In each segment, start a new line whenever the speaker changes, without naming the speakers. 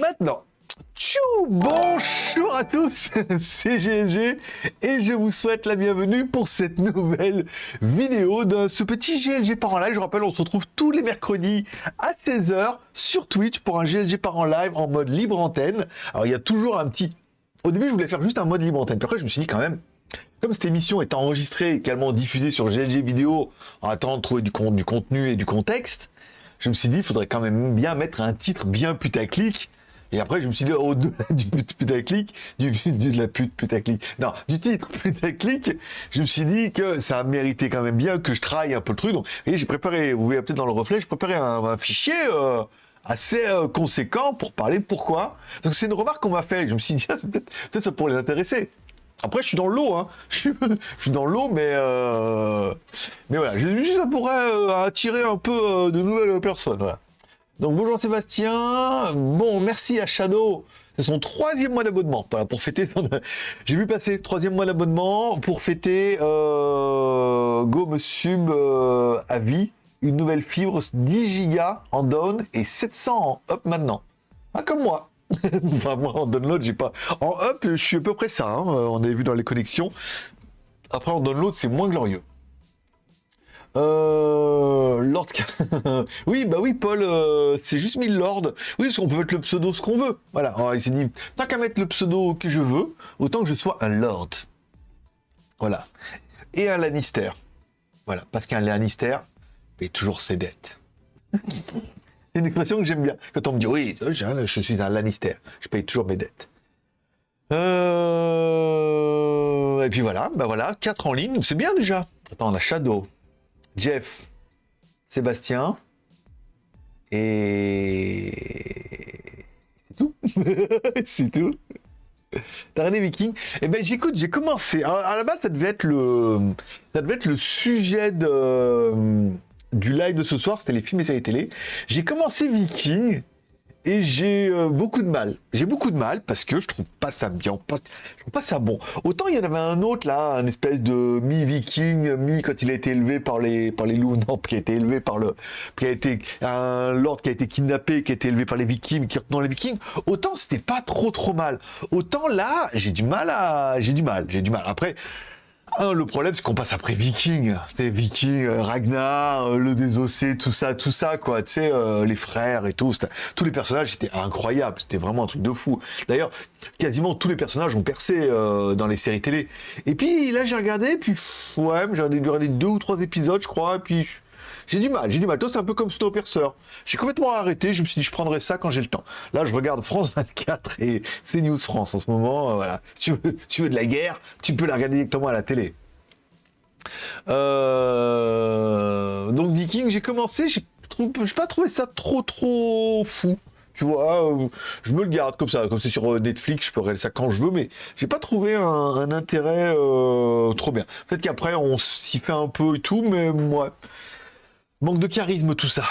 maintenant. Tchou Bonjour à tous, c'est GLG et je vous souhaite la bienvenue pour cette nouvelle vidéo de ce petit GLG par en live. Je rappelle, on se retrouve tous les mercredis à 16h sur Twitch pour un GLG par en live en mode libre antenne. Alors il y a toujours un petit... Au début, je voulais faire juste un mode libre antenne, puis après je me suis dit quand même, comme cette émission est enregistrée et également diffusée sur GLG vidéo en attendant de trouver du, du contenu et du contexte, je me suis dit, il faudrait quand même bien mettre un titre bien putaclic et après, je me suis dit, au-delà du putaclic, du, du, de la pute putaclic, non, du titre putaclic, je me suis dit que ça méritait quand même bien que je travaille un peu le truc. Donc, et j'ai préparé, vous voyez peut-être dans le reflet, j'ai préparé un, fichier euh, assez euh, conséquent pour parler pourquoi. Donc, c'est une remarque qu'on m'a fait. Je me suis dit, ah, peut-être peut ça pourrait les intéresser. Après, je suis dans l'eau, hein. Je suis, je dans l'eau, mais euh... mais voilà, je juste ça pourrait attirer un peu euh, de nouvelles personnes. Donc bonjour Sébastien. Bon, merci à Shadow. C'est son troisième mois d'abonnement. Pour fêter. J'ai vu passer troisième mois d'abonnement pour fêter euh, Go sub euh, à vie. Une nouvelle fibre 10 Go en down et 700 en up maintenant. Ah, comme moi. enfin, moi en download, j'ai pas. En up, je suis à peu près ça. Hein. On avait vu dans les connexions. Après, en download, c'est moins glorieux. Euh, Lord... oui, bah oui, Paul, euh, c'est juste mis Lord. Oui, parce qu'on peut mettre le pseudo ce qu'on veut. Voilà, Alors, il s'est dit, tant qu'à mettre le pseudo que je veux, autant que je sois un Lord. Voilà. Et un Lannister. Voilà, parce qu'un Lannister paye toujours ses dettes. c'est une expression que j'aime bien. Quand on me dit, oui, je suis un Lannister, je paye toujours mes dettes. Euh... Et puis voilà, bah voilà, 4 en ligne, c'est bien déjà. Attends, on a Shadow. Jeff, Sébastien, et c'est tout. c'est tout. T'as regardé Viking? Eh ben j'écoute, j'ai commencé. à la base, ça devait être le, ça devait être le sujet de du live de ce soir. C'était les films et séries télé. J'ai commencé Viking et j'ai euh, beaucoup de mal. J'ai beaucoup de mal parce que je trouve pas ça bien, je trouve pas ça bon. Autant il y en avait un autre là, un espèce de mi-viking, mi quand il a été élevé par les par les loups, non, qui a été élevé par le, qui a été un lord qui a été kidnappé, qui a été élevé par les vikings, qui retenant les vikings. Autant c'était pas trop trop mal. Autant là, j'ai du mal à, j'ai du mal, j'ai du mal. Après. Ah, le problème, c'est qu'on passe après Viking. C'est Viking, euh, Ragnar, euh, le désossé, tout ça, tout ça, quoi. Tu sais, euh, les frères et tout. Tous les personnages étaient incroyables. C'était vraiment un truc de fou. D'ailleurs, quasiment tous les personnages ont percé dans les séries télé. Et puis là, j'ai regardé, puis ouais, j'ai regardé deux ou trois épisodes, je crois, et puis j'ai du mal, j'ai du mal. Toi, c'est un peu comme Snowpiercer. J'ai complètement arrêté. Je me suis dit, je prendrai ça quand j'ai le temps. Là, je regarde France 24 et CNews France en ce moment. Euh, voilà. Tu veux, tu veux de la guerre, tu peux la regarder directement à la télé. Euh, donc Viking, j'ai commencé, j'ai pas trouvé ça trop trop fou. Tu vois, euh, je me le garde comme ça, comme c'est sur Netflix, je peux regarder ça quand je veux, mais j'ai pas trouvé un, intérêt trop bien. Peut-être qu'après on s'y fait un peu et tout, mais moi, Manque de charisme, tout ça.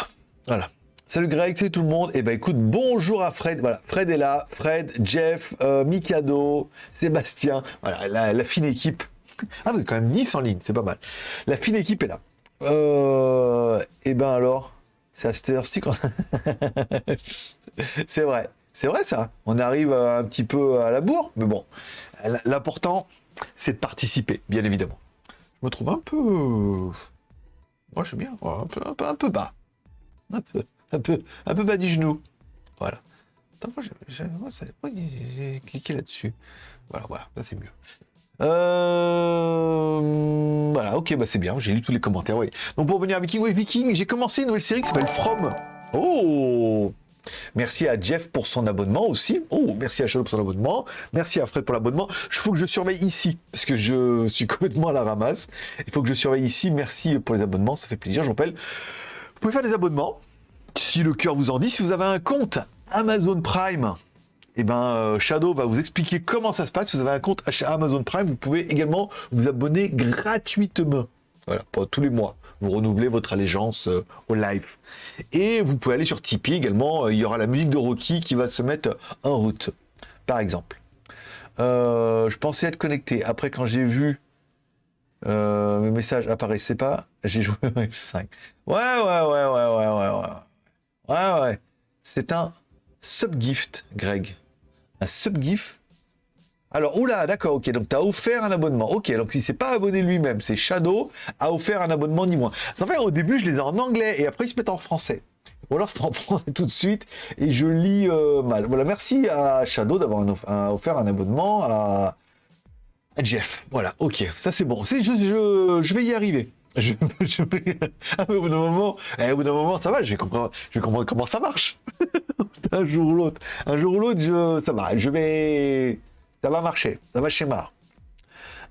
Voilà. Salut Greg, salut tout le monde. Et eh ben écoute, bonjour à Fred. Voilà, Fred est là. Fred, Jeff, euh, Mikado, Sébastien. Voilà, la, fine équipe. Ah, vous êtes quand même 10 en ligne, c'est pas mal. La fine équipe est là. Euh, et eh ben alors, c'est à cette c'est vrai. C'est vrai ça. On arrive un petit peu à la bourre, mais bon. L'important, c'est de participer, bien évidemment. Je me trouve un peu moi, je suis bien. Un peu, un peu, un peu bas. Un peu, un peu, un peu bas du genou. Voilà. Attends, moi, j'ai cliqué là-dessus. Voilà, voilà, ça c'est mieux. Euh... Voilà, ok, bah c'est bien, j'ai lu tous les commentaires, oui. Donc pour revenir à Viking, oui, Viking, j'ai commencé une nouvelle série qui s'appelle From. Oh Merci à Jeff pour son abonnement aussi. Oh, merci à Shadow pour son abonnement. Merci à Fred pour l'abonnement. Il faut que je surveille ici, parce que je suis complètement à la ramasse. Il faut que je surveille ici. Merci pour les abonnements, ça fait plaisir, je rappelle. Vous pouvez faire des abonnements, si le cœur vous en dit. Si vous avez un compte Amazon Prime, eh ben, euh, Shadow va vous expliquer comment ça se passe. Si vous avez un compte Amazon Prime, vous pouvez également vous abonner gratuitement. Voilà, pour tous les mois vous renouvelez votre allégeance euh, au live. Et vous pouvez aller sur Tipeee également, euh, il y aura la musique de Rocky qui va se mettre en route, par exemple. Euh, je pensais être connecté. Après, quand j'ai vu mes messages apparaissaient pas, j'ai joué au F5. Ouais, ouais, ouais, ouais, ouais, ouais, ouais. Ouais, ouais. C'est un subgift, Greg. Un subgift alors, oula, d'accord, ok, donc tu offert un abonnement. Ok, donc si c'est pas abonné lui-même, c'est Shadow a offert un abonnement ni moins. En fait, au début, je les ai en anglais et après, ils se mettent en français. Ou alors, c'est en français tout de suite et je lis euh, mal. Voilà, merci à Shadow d'avoir offert un abonnement à, Jeff. Voilà, ok, ça c'est bon. Je, je, vais y arriver. Je, au bout d'un moment, eh, au bout d'un moment, ça va, je vais comprendre, comment ça marche. un jour ou l'autre. Un jour ou l'autre, ça va. Je vais ça va marcher, ça va schéma.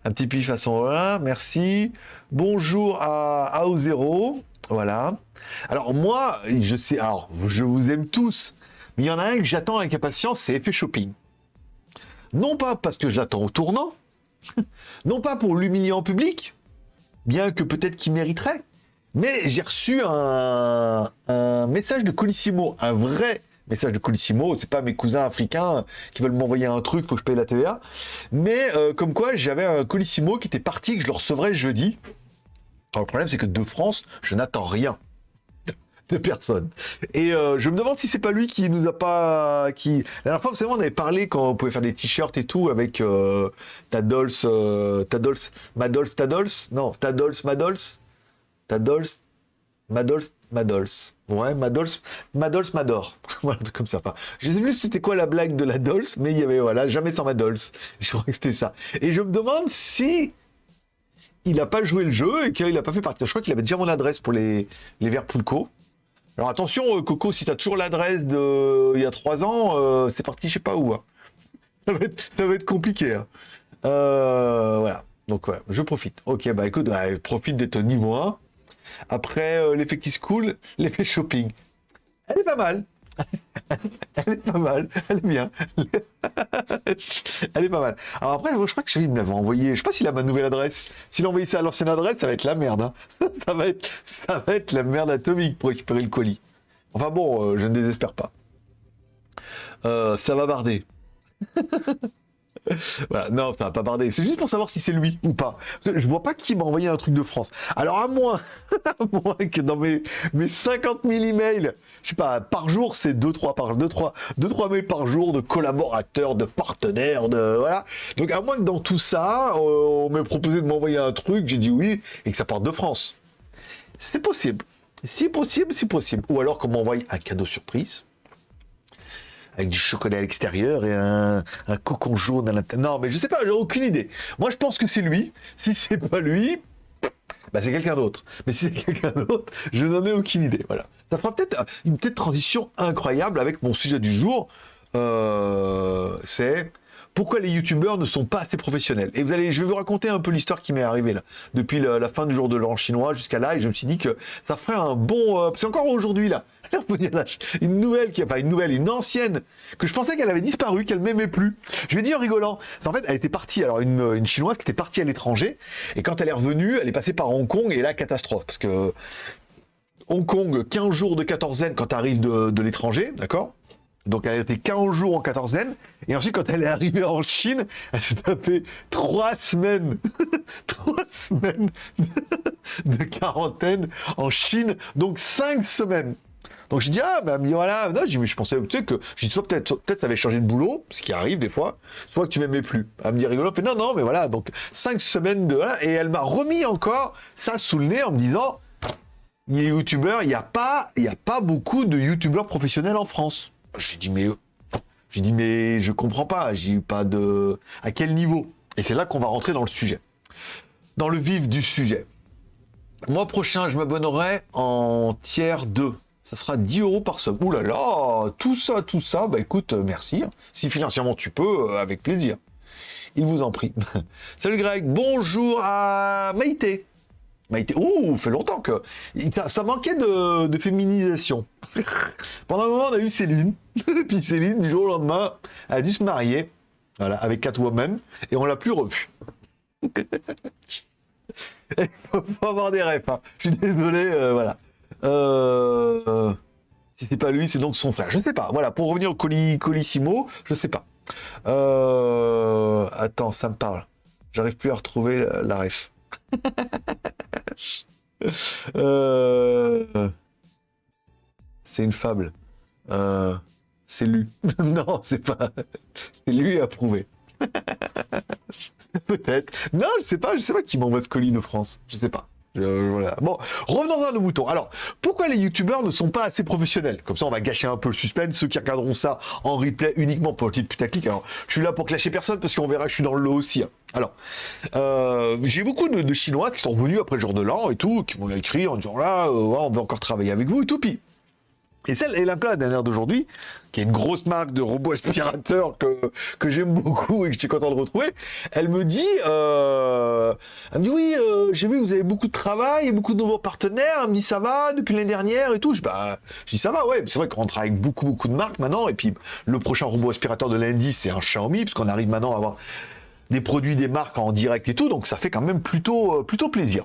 Un petit pif façon 1, merci. Bonjour à AO0, voilà. Alors moi, je sais, alors je vous aime tous, mais il y en a un que j'attends avec impatience, c'est Effet Shopping. Non pas parce que je l'attends au tournant, non pas pour l'humilier en public, bien que peut-être qu'il mériterait, mais j'ai reçu un, un, message de Colissimo, un vrai message de Colissimo, c'est pas mes cousins africains qui veulent m'envoyer un truc, faut que je paye la TVA. Mais euh, comme quoi, j'avais un Colissimo qui était parti, que je le recevrai jeudi. Alors, le problème, c'est que de France, je n'attends rien de personne. Et euh, je me demande si c'est pas lui qui nous a pas... Qui... La dernière fois, vous savez, on avait parlé quand on pouvait faire des t-shirts et tout avec euh, Tadols, euh, Tadols, Madols, Tadols, non, Tadols, Madols, Tadols, Madols, Madols. Ouais, Madols, Madols, Mador. voilà, comme ça. je sais plus c'était quoi la blague de la Dols, mais il y avait, voilà, jamais sans Madols. Je crois que c'était ça. Et je me demande si il n'a pas joué le jeu et qu'il n'a pas fait partie. Je crois qu'il avait déjà mon adresse pour les, les verres Poulco. Alors attention, euh, Coco, si tu as toujours l'adresse de il y a trois ans, euh, c'est parti je sais pas où. Hein. Ça, va être, compliqué. Hein. Euh, voilà. Donc je profite. Ok, bah écoute, profite d'être niveau 1. Après, euh, l'effet qui se coule, l'effet shopping. Elle est pas mal. elle est pas mal, elle est bien. elle est pas mal. Alors après, je crois que Chérie me l'avait envoyé. Je sais pas s'il a ma nouvelle adresse. S'il a envoyé ça à l'ancienne adresse, ça va être la merde. Hein. ça, va être, ça va être la merde atomique pour récupérer le colis. Enfin bon, euh, je ne désespère pas. Euh, ça va barder. voilà, non, ça va pas barder. C'est juste pour savoir si c'est lui ou pas. Je vois pas qui m'a envoyé un truc de France. Alors à moins, à moins que dans mes, mes 50 000 emails, je sais pas, par jour, c'est 2-3 par 2 3 2 3 mails par jour de collaborateurs, de partenaires, de voilà. Donc à moins que dans tout ça, euh, on m'ait proposé de m'envoyer un truc, j'ai dit oui et que ça parte de France. C'est possible. Si possible, c'est possible. Ou alors qu'on m'envoie un cadeau surprise avec du chocolat à l'extérieur et un, cocon jaune à l'intérieur. Non, mais je sais pas, j'ai aucune idée. Moi, je pense que c'est lui. Si c'est pas lui, bah, c'est quelqu'un d'autre. Mais si c'est quelqu'un d'autre, je n'en ai aucune idée. Voilà. Ça fera peut-être une petite transition incroyable avec mon sujet du jour. Euh, c'est pourquoi les youtubeurs ne sont pas assez professionnels. Et vous allez, je vais vous raconter un peu l'histoire qui m'est arrivée là, depuis la, fin du jour de l'an chinois jusqu'à là, et je me suis dit que ça ferait un bon, euh, c'est encore aujourd'hui là, une nouvelle qui a pas une nouvelle, une ancienne que je pensais qu'elle avait disparu, qu'elle m'aimait plus. Je vais dire en rigolant. En fait, elle était partie. Alors une, chinoise qui était partie à l'étranger et quand elle est revenue, elle est passée par Hong Kong et là catastrophe parce que Hong Kong, 15 jours de quatorzaine quand tu arrives de l'étranger, d'accord? Donc elle a été 15 jours en quatorzaine. Et ensuite, quand elle est arrivée en Chine, elle s'est tapé 3 semaines, 3 semaines de quarantaine en Chine. Donc 5 semaines. Donc je dis, ah, bah, voilà, non, je je pensais peut-être que, je dis, soit peut-être, peut-être ça avait changé de boulot, ce qui arrive des fois, soit que tu m'aimais plus. Elle me dit rigolo, fait, non, non, mais voilà, donc 5 semaines de, voilà, et elle m'a remis encore ça sous le nez en me disant, il n'y a pas, il n'y a pas beaucoup de youtubeurs professionnels en France. J'ai dit, mais, j'ai dit, mais je comprends pas, j'ai eu pas de, à quel niveau? Et c'est là qu'on va rentrer dans le sujet. Dans le vif du sujet. Mois prochain, je m'abonnerai en tiers 2 ça sera 10 euros par sub. Ouh là tout ça, tout ça, bah écoute, merci. Si financièrement tu peux, euh, avec plaisir. Il vous en prie. Salut Greg, bonjour à Maïté. Maïté, ouh, fait longtemps que... Ça manquait de, féminisation. Pendant un moment, on a eu Céline. Puis Céline, du jour au lendemain, a dû se marier. Voilà, avec Catwoman. Et on l'a plus revue. Il faut, avoir des rêves. Hein. Je suis désolé, euh, voilà. Euh, si c'est pas lui, c'est donc son frère. Je sais pas. Voilà, pour revenir au colis, Colissimo, je sais pas. Euh, attends, ça me parle. J'arrive plus à retrouver la, ref. Euh, c'est une fable. C'est lu. non, c'est pas. C'est lui approuvé. Peut-être. Non, je sais pas, je sais pas qui m'envoie ce colis de France. Je sais pas. Bon, revenons à nos moutons. Alors, pourquoi les youtubeurs ne sont pas assez professionnels? Comme ça, on va gâcher un peu le suspense. Ceux qui regarderont ça en replay uniquement pour le titre putaclic. Alors, je suis là pour clasher personne parce qu'on verra, je suis dans le lot aussi. Hein. Alors, euh, j'ai beaucoup de, Chinois qui sont revenus après le jour de l'an et tout, qui m'ont écrit en disant là, euh, on veut encore travailler avec vous et tout. Puis, et celle, et la dernière d'aujourd'hui, qui est une grosse marque de robots aspirateurs que, j'aime beaucoup et que je suis content de retrouver, elle me dit, euh, elle me dit oui, j'ai vu que vous avez beaucoup de travail et beaucoup de nouveaux partenaires. Elle me dit ça va depuis l'année dernière et tout. Je, bah, je dis ça va, ouais. C'est vrai qu'on travaille avec beaucoup beaucoup de marques maintenant. Et puis le prochain robot aspirateur de lundi, c'est un Xiaomi, puisqu'on arrive maintenant à avoir des produits des marques en direct et tout. Donc ça fait quand même plutôt euh, plutôt plaisir.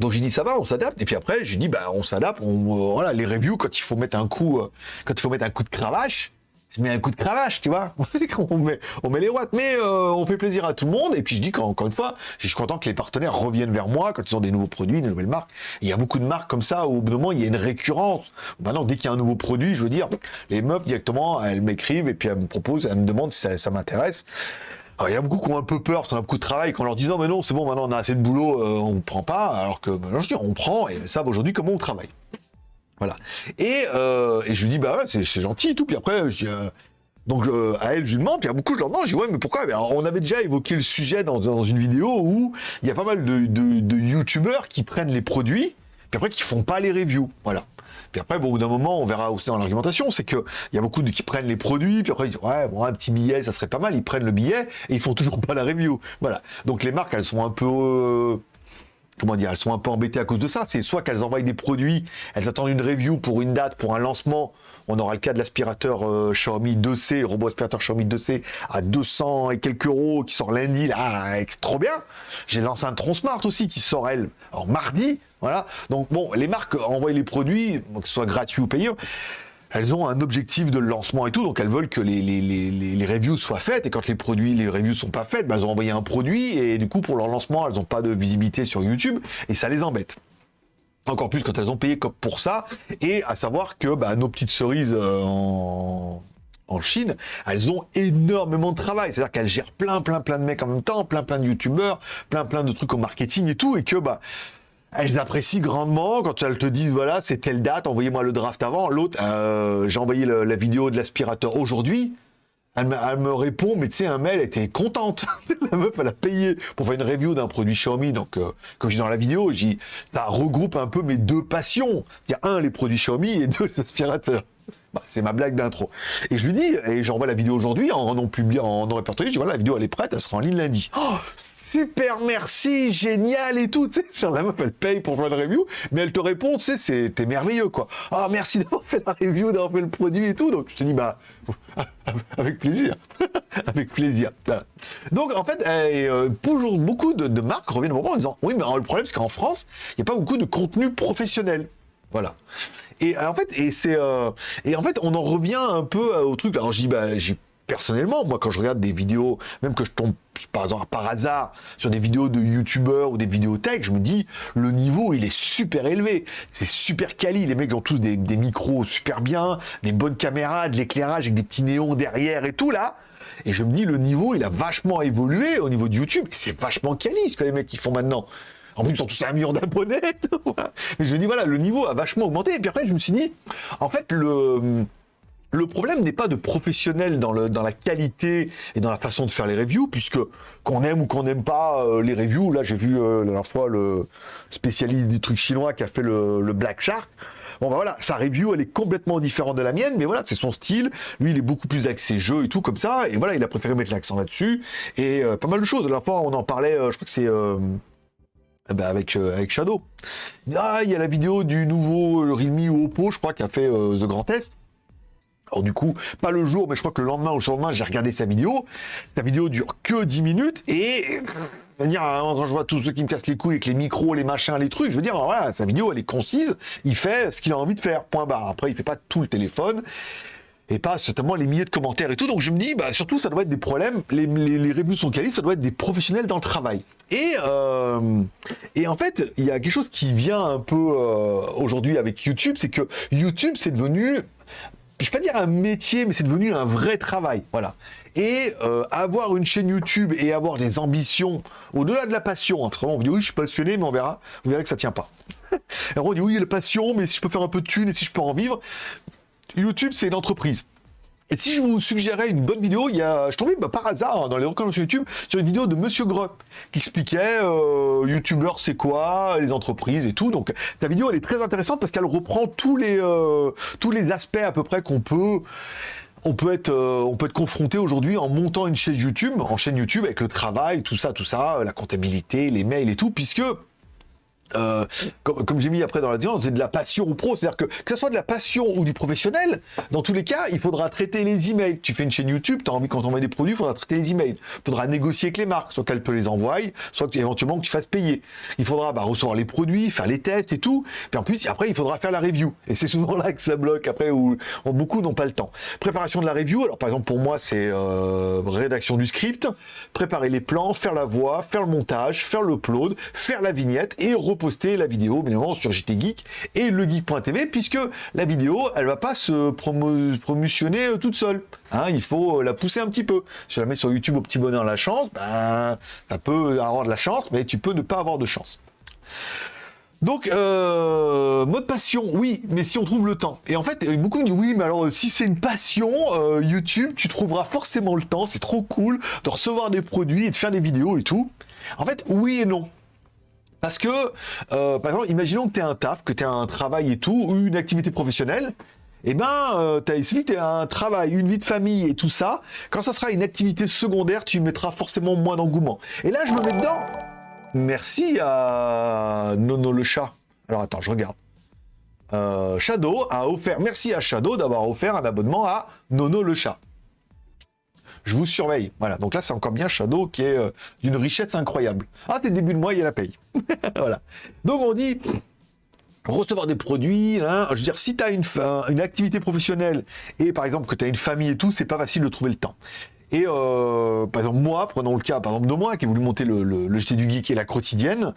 Donc j'ai dit ça va, on s'adapte. Et puis après j'ai dit bah on s'adapte. On, euh, voilà les reviews quand il faut mettre un coup, euh, quand il faut mettre un coup de cravache, je mets un coup de cravache, tu vois. on met les watts, mais on fait plaisir à tout le monde. Et puis je dis qu'encore une fois, je suis content que les partenaires reviennent vers moi quand ils ont des nouveaux produits, des nouvelles marques. il y a beaucoup de marques comme ça où au bout d'un moment il y a une récurrence. Maintenant dès qu'il y a un nouveau produit, je veux dire, les meufs directement elles m'écrivent et puis elles me proposent, elles me demandent si ça m'intéresse. Il y a beaucoup qui ont un peu peur, qui ont beaucoup de travail, qu'on leur dit non, mais non, c'est bon, maintenant on a assez de boulot, euh, on ne prend pas. Alors que, bah, je dis, on prend et savent aujourd'hui comment on travaille. Voilà. Et, euh, et je lui dis, bah c'est gentil et tout. Puis après, je dis, euh, donc à elle, je lui demande, puis à beaucoup, je leur demande, je dis, ouais, mais pourquoi? Alors, On avait déjà évoqué le sujet dans, dans une vidéo où il y a pas mal de, de, de youtubeurs qui prennent les produits, puis après qui font pas les reviews. Voilà. Puis après, bon, au bout d'un moment, on verra aussi dans l'argumentation, c'est qu'il y a beaucoup de qui prennent les produits, puis après ils disent ouais, bon, un petit billet, ça serait pas mal. Ils prennent le billet et ils font toujours pas la review. Voilà. Donc les marques, elles sont un peu euh, comment dire, elles sont un peu embêtées à cause de ça. C'est soit qu'elles envoient des produits, elles attendent une review pour une date, pour un lancement. On aura le cas de l'aspirateur euh, Xiaomi 2C, le robot aspirateur Xiaomi 2C à 200 et quelques euros qui sort lundi, là, trop bien. J'ai lancé un Tron Smart aussi qui sort, elle, en mardi. Voilà. Donc bon, les marques envoient les produits, que ce soit gratuit ou payant elles ont un objectif de lancement et tout, donc elles veulent que les, les, reviews soient faites, et quand les produits, les reviews sont pas faites, ben elles ont envoyé un produit, et du coup, pour leur lancement, elles n'ont pas de visibilité sur YouTube, et ça les embête. Encore plus quand elles ont payé pour ça, et à savoir que bah, nos petites cerises euh, en, en Chine, elles ont énormément de travail. C'est-à-dire qu'elles gèrent plein, plein, plein de mecs en même temps, plein, plein de youtubeurs, plein, plein de trucs au marketing et tout, et que bah elles apprécient grandement quand elles te disent voilà c'est telle date, envoyez-moi le draft avant. L'autre, euh, j'ai envoyé la vidéo de l'aspirateur aujourd'hui. Elle me, répond, mais tu sais, un mail, elle était contente. la meuf, elle a payé pour faire une review d'un produit Xiaomi. Donc, euh, comme je dis dans la vidéo, ça regroupe un peu mes deux passions. Il y a un, les produits Xiaomi et deux, les aspirateurs. Bah, c'est ma blague d'intro. Et je lui dis, et j'envoie la vidéo aujourd'hui en non publié, en non répertorié, je dis voilà, la vidéo elle est prête, elle sera en ligne lundi. Oh, super merci, génial et tout. Tu sur la meuf, elle paye pour faire une review, mais elle te répond, tu sais, c'était merveilleux, quoi. Ah, merci d'avoir fait la review, d'avoir fait le produit et tout. Donc, je te dis, bah, avec plaisir. avec plaisir. Donc, en fait, euh, toujours beaucoup de, marques reviennent au moment en disant, oui, mais le problème, c'est qu'en France, il n'y a pas beaucoup de contenu professionnel. Voilà. Et en fait, et c'est, euh, en fait, on en revient un peu au truc. Alors, bah, j'ai personnellement, moi, quand je regarde des vidéos, même que je tombe par hasard sur des vidéos de youtubeurs ou des vidéos tech, je me dis le niveau il est super élevé, c'est super quali, les mecs ont tous des, micros super bien, des bonnes caméras, de l'éclairage avec des petits néons derrière et tout là. Et je me dis le niveau il a vachement évolué au niveau de YouTube c'est vachement quali ce que les mecs ils font maintenant. En plus, ils sont tous un million d'abonnés. Mais je me dis, voilà, le niveau a vachement augmenté. Et puis après, je me suis dit, en fait, le, le problème n'est pas de professionnel dans, le, dans la qualité et dans la façon de faire les reviews, puisque qu'on aime ou qu'on n'aime pas euh, les reviews, là j'ai vu euh, la dernière fois le spécialiste du truc chinois qui a fait le, Black Shark. Bon ben voilà, sa review elle est complètement différente de la mienne, mais voilà, c'est son style. Lui il est beaucoup plus axé jeu et tout comme ça, et voilà, il a préféré mettre l'accent là-dessus. Et euh, pas mal de choses. La dernière fois on en parlait, je crois que c'est ben avec, avec Shadow. Ah, il y a la vidéo du nouveau Realme ou Oppo, je crois, qui a fait The Grand Test. Alors du coup, pas le jour, mais je crois que le lendemain ou le lendemain, j'ai regardé sa vidéo. Sa vidéo dure que 10 minutes et dire hein, quand je vois tous ceux qui me cassent les couilles avec les micros, les machins, les trucs, je veux dire voilà, sa vidéo elle est concise, il fait ce qu'il a envie de faire. Point barre. Après, il fait pas tout le téléphone et pas certainement les milliers de commentaires et tout. Donc je me dis, bah, surtout, ça doit être des problèmes. Les, les, sont qualifiés, ça doit être des professionnels dans le travail. Et, euh, et en fait, il y a quelque chose qui vient un peu euh, aujourd'hui avec YouTube, c'est que YouTube, c'est devenu je vais pas dire un métier, mais c'est devenu un vrai travail, voilà. Et euh, avoir une chaîne YouTube et avoir des ambitions au-delà de la passion, hein, on dit oui, je suis passionné, mais on verra, vous verrez que ça tient pas. Alors on dit oui, il y a la passion, mais si je peux faire un peu de thunes et si je peux en vivre, YouTube c'est une entreprise. Et si je vous suggérais une bonne vidéo, il y a, je tombais bah, par hasard dans les recommandations YouTube sur une vidéo de Monsieur Grupp qui expliquait euh, YouTubeur c'est quoi, les entreprises et tout. Donc sa vidéo elle est très intéressante parce qu'elle reprend tous les euh, tous les aspects à peu près qu'on peut on peut être euh, on peut être confronté aujourd'hui en montant une chaîne YouTube, en chaîne YouTube avec le travail, tout ça, tout ça, la comptabilité, les mails et tout, puisque euh, comme, j'ai mis après dans la discussion, c'est de la passion ou pro. C'est-à-dire que que ce soit de la passion ou du professionnel, dans tous les cas, il faudra traiter les emails. Tu fais une chaîne YouTube, tu as envie quand on met des produits, il faudra traiter les emails. Il faudra négocier avec les marques, soit qu'elles peuvent les envoyer, soit éventuellement que tu fasses payer. Il faudra bah, recevoir les produits, faire les tests et tout. Puis en plus, après, il faudra faire la review. Et c'est souvent là que ça bloque après, où, beaucoup n'ont pas le temps. Préparation de la review, alors par exemple pour moi, c'est euh, rédaction du script, préparer les plans, faire la voix, faire le montage, faire l'upload, faire la vignette et poster la vidéo, bien évidemment, sur JT Geek et legeek.tv, puisque la vidéo, elle va pas se promotionner euh, toute seule. Hein, il faut euh, la pousser un petit peu. Si je la mets sur YouTube au petit bonheur la chance, ben, ça peut avoir de la chance, mais tu peux ne pas avoir de chance. Donc, euh, mode passion, oui, mais si on trouve le temps. Et en fait, beaucoup me disent, oui, mais alors, si c'est une passion, YouTube, tu trouveras forcément le temps, c'est trop cool de recevoir des produits et de faire des vidéos et tout. En fait, oui et non. Parce que, euh, par exemple, imaginons que tu as un taf, que tu as un travail et tout, ou une activité professionnelle. Eh ben, euh, tu as un travail, une vie de famille et tout ça. Quand ça sera une activité secondaire, tu mettras forcément moins d'engouement. Et là, je me mets dedans. Merci à Nono le chat. Alors attends, je regarde. Euh, Shadow a offert, merci à Shadow d'avoir offert un abonnement à Nono le chat je vous surveille. Voilà, donc là, c'est encore bien Shadow qui est euh, d'une richesse incroyable. Ah, t'es début de mois, il y a la paye. voilà. Donc on dit recevoir des produits, hein. je veux dire, si tu as une, activité professionnelle et par exemple que tu as une famille et tout, c'est pas facile de trouver le temps. Et euh, par exemple, moi, prenons le cas par exemple de moi qui ai voulu monter le, le, du Geek et la quotidienne,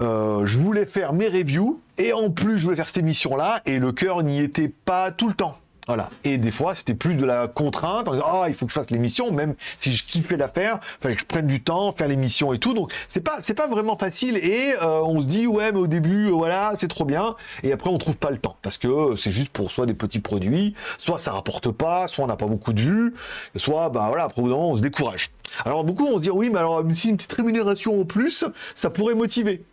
euh, je voulais faire mes reviews et en plus je voulais faire cette émission là et le cœur n'y était pas tout le temps. Voilà. Et des fois, c'était plus de la contrainte en disant ah il faut que je fasse l'émission, même si je kiffais l'affaire, fallait que je prenne du temps, faire l'émission et tout. Donc c'est pas c'est pas vraiment facile. Et euh, on se dit ouais mais au début euh, voilà c'est trop bien. Et après on trouve pas le temps parce que c'est juste pour soit des petits produits, soit ça rapporte pas, soit on n'a pas beaucoup de vues, soit bah voilà après on se décourage. Alors beaucoup on se dit oui mais alors si une petite rémunération en plus, ça pourrait motiver.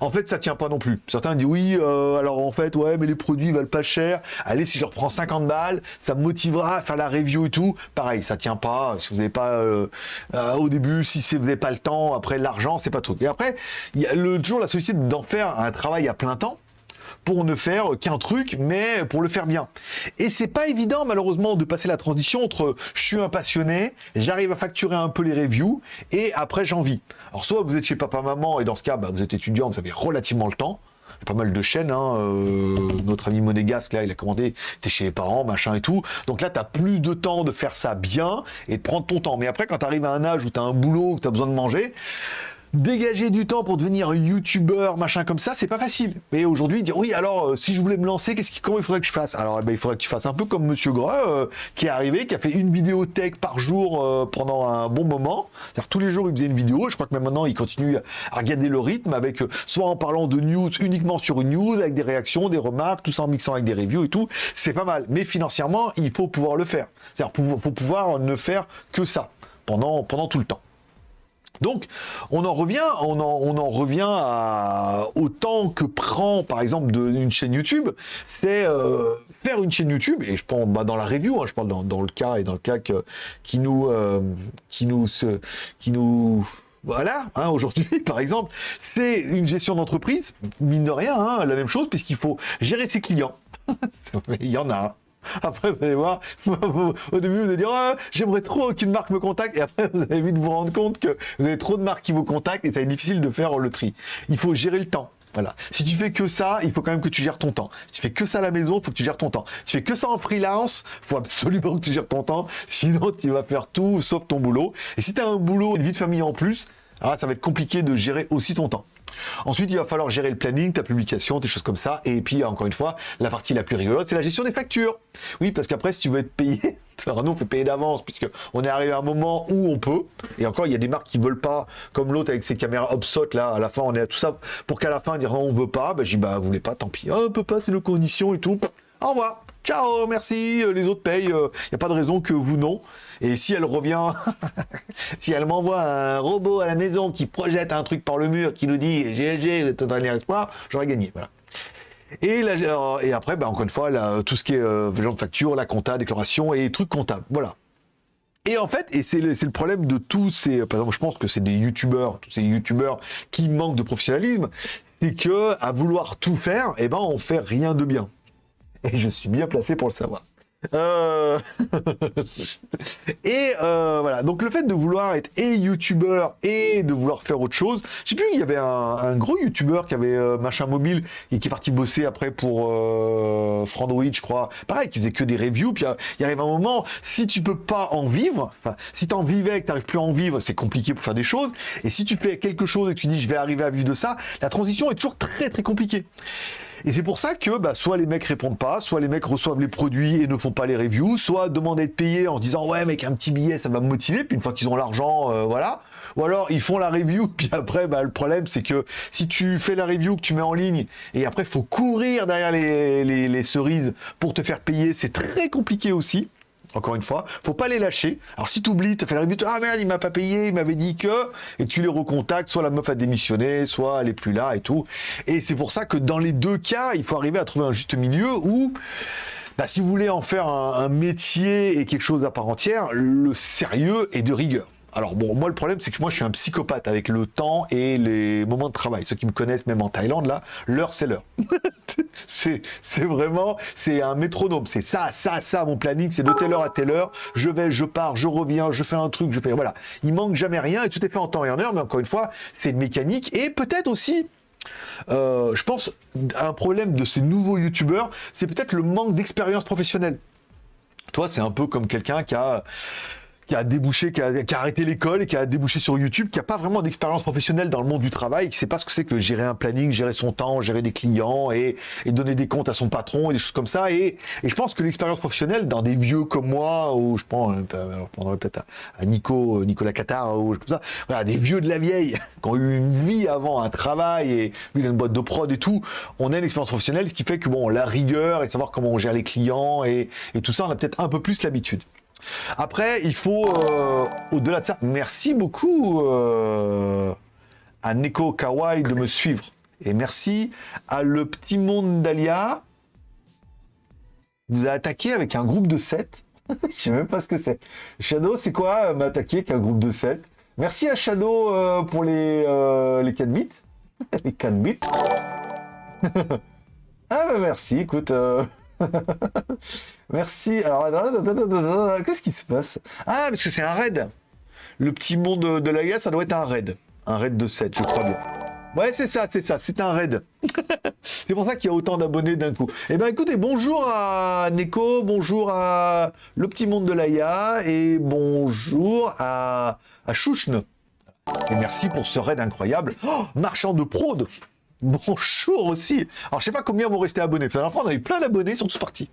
En fait, ça tient pas non plus. Certains disent oui, euh, alors en fait, ouais, mais les produits valent pas cher. Allez, si je reprends 50 balles, ça me motivera à faire la review et tout. Pareil, ça tient pas. Si vous n'avez pas euh, euh, au début, si vous n'avez pas le temps, après l'argent, c'est pas tout. Et après, il y a le, toujours la société d'en faire un travail à plein temps ne faire qu'un truc, mais pour le faire bien. Et c'est pas évident, malheureusement, de passer la transition entre je suis un passionné, j'arrive à facturer un peu les reviews, et après j'en vis. Alors soit vous êtes chez papa-maman, et dans ce cas, bah, vous êtes étudiant, vous avez relativement le temps, il y a pas mal de chaînes. Hein, euh, notre ami Monégasque, là, il a commandé, t'es chez les parents, machin et tout. Donc là, tu as plus de temps de faire ça bien et de prendre ton temps. Mais après, quand tu arrives à un âge où tu as un boulot, où tu as besoin de manger, dégager du temps pour devenir youtubeur, machin comme ça, c'est pas facile. Mais aujourd'hui, dire oui, alors euh, si je voulais me lancer, qu'est-ce qui, comment il faudrait que je fasse? Alors, eh ben, il faudrait que tu fasses un peu comme Monsieur Greux, euh, qui est arrivé, qui a fait une vidéo tech par jour euh, pendant un bon moment. C'est-à-dire tous les jours, il faisait une vidéo. Je crois que même maintenant, il continue à regarder le rythme avec soit en parlant de news uniquement sur une news, avec des réactions, des remarques, tout ça en mixant avec des reviews et tout. C'est pas mal. Mais financièrement, il faut pouvoir le faire. C'est-à-dire, faut pouvoir ne faire que ça pendant tout le temps. Donc, on en revient, on en, revient au temps que prend, par exemple, une chaîne YouTube. C'est euh, faire une chaîne YouTube, et je pense bah, dans la review, hein, je parle dans, le cas et dans le cas qui nous, euh, qui nous, voilà, hein, aujourd'hui, par exemple, c'est une gestion d'entreprise, mine de rien, hein, la même chose, puisqu'il faut gérer ses clients. Il y en a. Après, vous allez voir, au début, vous allez dire, oh, j'aimerais trop qu'une marque me contacte, et après, vous allez vite vous rendre compte que vous avez trop de marques qui vous contactent, et ça est difficile de faire le tri. Il faut gérer le temps. Voilà. Si tu fais que ça, il faut quand même que tu gères ton temps. Si tu fais que ça à la maison, il faut que tu gères ton temps. Si tu fais que ça en freelance, il faut absolument que tu gères ton temps. Sinon, tu vas faire tout sauf ton boulot. Et si tu as un boulot, une vie de famille en plus, alors ça va être compliqué de gérer aussi ton temps. Ensuite, il va falloir gérer le planning, ta publication, des choses comme ça. Et puis, encore une fois, la partie la plus rigolote, c'est la gestion des factures. Oui, parce qu'après, si tu veux être payé, alors nous, on payer d'avance, puisque on est arrivé à un moment où on peut. Et encore, il y a des marques qui veulent pas, comme l'autre avec ses caméras obsolètes, là, à la fin, on est à tout ça, pour qu'à la fin, dire non, on veut pas. Ben, j'ai dit, bah, vous voulez pas, tant pis. Oh, on peut pas, c'est nos conditions et tout. Au revoir. Ciao, merci, euh, les autres payent, il euh, n'y a pas de raison que vous non. Et si elle revient, si elle m'envoie un robot à la maison qui projette un truc par le mur, qui nous dit GLG, vous êtes un dernier espoir, j'aurais gagné. Et, après, ben, encore une fois, tout ce qui est euh, genre de facture, la compta, déclaration et trucs comptables. Voilà. Et en fait, et c'est le, le, problème de tous ces, par exemple, je pense que c'est des youtubeurs, tous ces youtubeurs qui manquent de professionnalisme, c'est que à vouloir tout faire, eh ben, on fait rien de bien et je suis bien placé pour le savoir. Euh, et euh, voilà, donc le fait de vouloir être et youtubeur et de vouloir faire autre chose, je sais plus, il y avait un, gros youtubeur qui avait euh, machin mobile et qui est parti bosser après pour Frandroid, je crois. Pareil, qui faisait que des reviews. Puis il arrive un moment, si tu peux pas en vivre, enfin, si tu en vivais et que tu n'arrives plus à en vivre, c'est compliqué pour faire des choses. Et si tu fais quelque chose et que tu dis je vais arriver à vivre de ça, la transition est toujours très très compliquée. Et c'est pour ça que bah, soit les mecs répondent pas, soit les mecs reçoivent les produits et ne font pas les reviews, soit demandent à être payés en se disant ouais mec un petit billet ça va me motiver, puis une fois qu'ils ont l'argent, euh, voilà. Ou alors ils font la review, puis après bah, le problème c'est que si tu fais la review que tu mets en ligne et après faut courir derrière les cerises pour te faire payer, c'est très compliqué aussi encore une fois, faut pas les lâcher. Alors si tu oublies, tu fais la revue, ah merde, il m'a pas payé, il m'avait dit que, et tu les recontactes, soit la meuf a démissionné, soit elle est plus là et tout. Et c'est pour ça que dans les deux cas, il faut arriver à trouver un juste milieu où, bah, si vous voulez en faire un métier et quelque chose à part entière, le sérieux est de rigueur. Alors bon, moi le problème c'est que moi je suis un psychopathe avec le temps et les moments de travail. Ceux qui me connaissent même en Thaïlande là, l'heure c'est l'heure. c'est vraiment, c'est un métronome. C'est ça, ça, ça, mon planning, c'est de telle heure à telle heure. Je vais, je pars, je reviens, je fais un truc, je fais, voilà. Il manque jamais rien et tout est fait en temps et en heure, mais encore une fois, c'est une mécanique et peut-être aussi euh, je pense un problème de ces nouveaux youtubeurs, c'est peut-être le manque d'expérience professionnelle. Toi, c'est un peu comme quelqu'un qui a qui a débouché, qui a, arrêté l'école et qui a débouché sur YouTube, qui a pas vraiment d'expérience professionnelle dans le monde du travail, qui sait pas ce que c'est que gérer un planning, gérer son temps, gérer des clients et, donner des comptes à son patron et des choses comme ça. Et, je pense que l'expérience professionnelle dans des vieux comme moi, ou je prends, euh, peut-être à, Nico, Nicolas Qatar ou comme ça, voilà, des vieux de la vieille qui ont eu une vie avant, un travail et lui une boîte de prod et tout, on a une expérience professionnelle, ce qui fait que bon, la rigueur et savoir comment on gère les clients et, et tout ça, on a peut-être un peu plus l'habitude. Après, il faut, euh, au-delà de ça, merci beaucoup euh, à Neko Kawai de me suivre. Et merci à Le Petit Monde d'Alia. Vous a attaqué avec un groupe de 7. Je sais même pas ce que c'est. Shadow, c'est quoi euh, m'attaquer avec un groupe de 7 Merci à Shadow pour les, les 4 bits. les 4 bits. ah bah merci, écoute... Merci. Alors, qu'est-ce qui se passe? Ah, parce que c'est un raid. Le petit monde de la ça doit être un raid. Un raid de 7, je crois bien. Ouais, c'est ça, c'est ça, c'est un raid. c'est pour ça qu'il y a autant d'abonnés d'un coup. Eh bien, écoutez, bonjour à Neko, bonjour à Le Petit Monde de l'Aya et bonjour à, à Chouchne. Et merci pour ce raid incroyable. Oh, marchand de prod Bonjour aussi. Alors, je sais pas combien vont rester abonnés. La dernière fois, on avait plein d'abonnés, ils sont tous partis.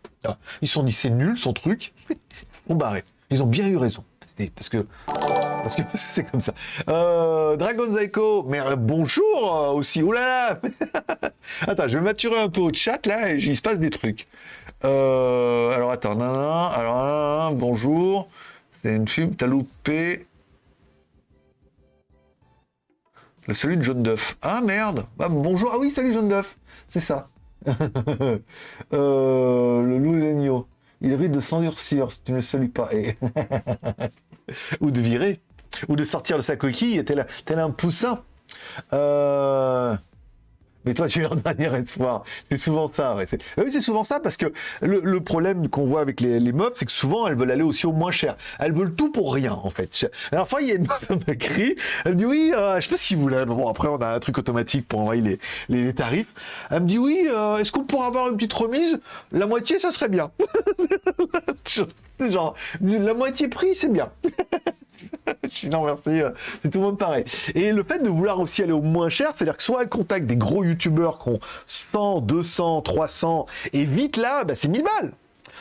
Ils se sont dit, c'est nul, son truc. Ils sont barrés. Ils ont bien eu raison. Parce que parce que c'est comme ça. Euh, Dragon Zaiko, mais euh, bonjour euh, aussi. Oh là là Attends, je vais maturer un peu au chat là, et il se passe des trucs. alors attends, non, alors bonjour. C'est une pub, t'as loupé. Salut de John Duff. Ah merde ah, Bonjour. Ah oui, salut John Duff. C'est ça. euh, le loup Il risque de s'endurcir si tu ne le salues pas. Ou de virer. Ou de sortir de sa coquille tel, tel un poussin. Euh... Mais toi, tu es leur dernier espoir. C'est souvent ça. Ouais. Oui, c'est souvent ça parce que le, problème qu'on voit avec les, les c'est que souvent, elles veulent aller aussi au moins cher. Elles veulent tout pour rien, en fait. Alors, fois, il y a une meuf qui m'écrit. Elle dit oui, euh, je sais pas si vous voulez. Bon, après, on a un truc automatique pour envoyer les, les, tarifs. Elle me dit oui, euh, est-ce qu'on pourrait avoir une petite remise? La moitié, ça serait bien. genre, la moitié prix, c'est bien. non, merci, euh, c'est tout le monde pareil. Et le fait de vouloir aussi aller au moins cher, c'est-à-dire que soit elle contacte des gros youtubeurs qui ont 100, 200, 300, et vite là, bah, c'est 1000 balles.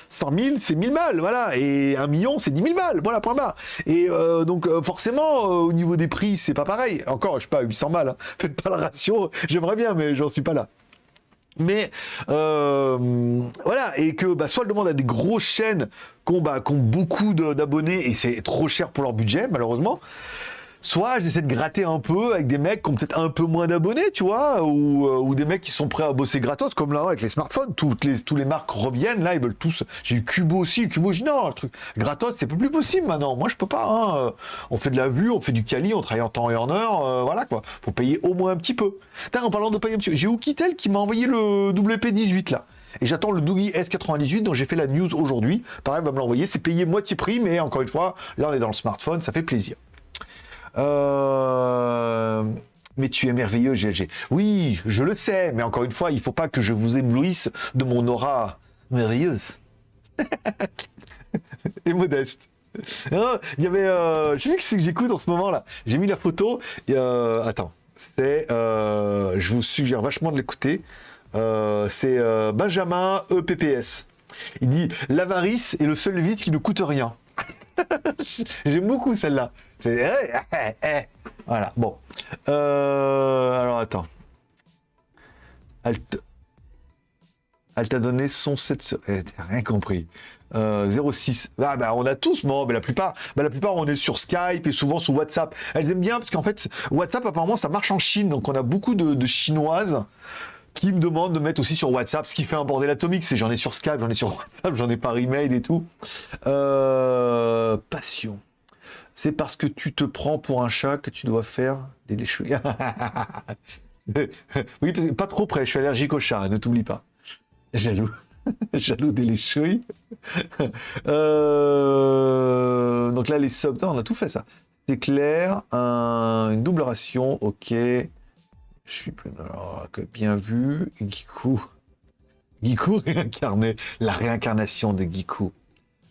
100 000, c'est 1000 balles, voilà. Et un million, c'est 10 000 balles, voilà, point barre. Et euh, donc, euh, forcément, au niveau des prix, c'est pas pareil. Encore, je sais pas, 800 balles, hein. faites pas la ratio, j'aimerais bien, mais j'en suis pas là. Mais voilà, et que bah, soit elle demande à des grosses chaînes qui ont, bah, qui ont beaucoup d'abonnés et c'est trop cher pour leur budget, malheureusement soit j'essaie de gratter un peu avec des mecs qui ont peut-être un peu moins d'abonnés, tu vois, ou, euh, ou, des mecs qui sont prêts à bosser gratos, comme là avec les smartphones, toutes les, tous les marques reviennent, là, ils veulent tous. J'ai eu Cubo aussi, Cubo, j'ai non, le truc gratos, c'est plus possible maintenant. Moi, je peux pas. Hein. On fait de la vue, on fait du quali, on travaille en temps et en heure, euh, voilà quoi. Faut payer au moins un petit peu. en parlant de payer un petit peu, j'ai Oukitel qui m'a envoyé le WP18 là. Et j'attends le Doogie S98 dont j'ai fait la news aujourd'hui. Pareil, va me l'envoyer. C'est payé moitié prix, mais encore une fois, là on est dans le smartphone, ça fait plaisir. Euh, mais tu es merveilleux, GLG. Oui, je le sais, mais encore une fois, il ne faut pas que je vous éblouisse de mon aura merveilleuse. Et modeste. il y avait... Euh, je sais que que j'écoute en ce moment-là. J'ai mis la photo. Euh, attends. C'est... Je vous suggère vachement de l'écouter. c'est Benjamin EPPS. Il dit « L'avarice est le seul vide qui ne coûte rien. » J'aime beaucoup celle-là. Eh, eh, eh. Voilà, bon. Euh, alors, attends. Elle t'a donné son 7... T'as rien compris. 06. Euh, ah, bah, on a tous, bon, mais la plupart, bah, la plupart, on est sur Skype et souvent sur WhatsApp. Elles aiment bien parce qu'en fait, WhatsApp, apparemment, ça marche en Chine. Donc, on a beaucoup de chinoises qui me demandent de mettre aussi sur WhatsApp, ce qui fait un bordel atomique, c'est j'en ai sur Skype, j'en ai sur WhatsApp, j'en ai par email et tout. Euh, passion. C'est parce que tu te prends pour un chat que tu dois faire des léchouilles. oui, pas trop près, je suis allergique au chat, ne t'oublie pas. Jaloux. Jaloux des léchouilles. Euh, donc là, les subs, on a tout fait ça. C'est clair, une double ration, ok. Je suis plus... Alors, bien vu, Giku. Giku réincarné. La réincarnation de Giku.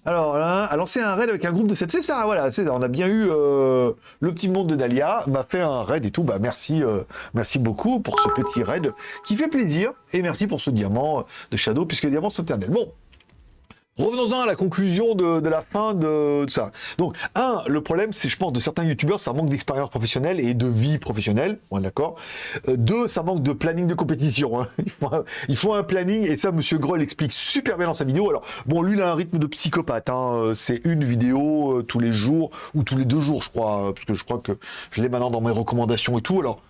Alors là, a lancé un raid avec un groupe de 7. C'est ça, voilà. On a bien eu euh, le petit monde de Dahlia, m'a fait un raid et tout. Bah merci, euh, merci beaucoup pour ce petit raid qui fait plaisir. Et merci pour ce diamant de Shadow, puisque les diamants sont. Bon, Revenons-en à la conclusion de, la fin de, ça. Donc, un, le problème, c'est, je pense, de certains youtubeurs, ça manque d'expérience professionnelle et de vie professionnelle, ouais, d'accord. Euh, deux, ça manque de planning de compétition. Hein. Il, faut un, planning, et ça, Monsieur Groll explique super bien dans sa vidéo. Alors, bon, lui, il a un rythme de psychopathe. Hein. Euh, c'est une vidéo euh, tous les jours, ou tous les deux jours, je crois, parce que je crois que je l'ai maintenant dans mes recommandations et tout. Alors,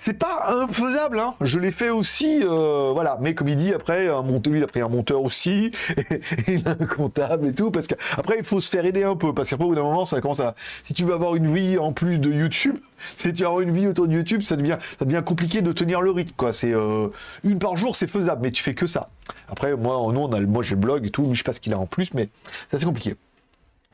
c'est pas infaisable, hein. je l'ai fait aussi, euh, voilà. Mais comme il dit, après, un monteur, il a pris un monteur aussi, et, un comptable et tout, parce qu'après, il faut se faire aider un peu, parce qu'après, au bout d'un moment, ça commence à... Si tu veux avoir une vie en plus de YouTube, si tu as une vie autour de YouTube, ça devient, ça devient compliqué de tenir le rythme, quoi. C'est euh, une par jour, c'est faisable, mais tu fais que ça. Après, moi, nous, on a, moi, j'ai le blog et tout, je sais pas ce qu'il a en plus, mais c'est assez compliqué.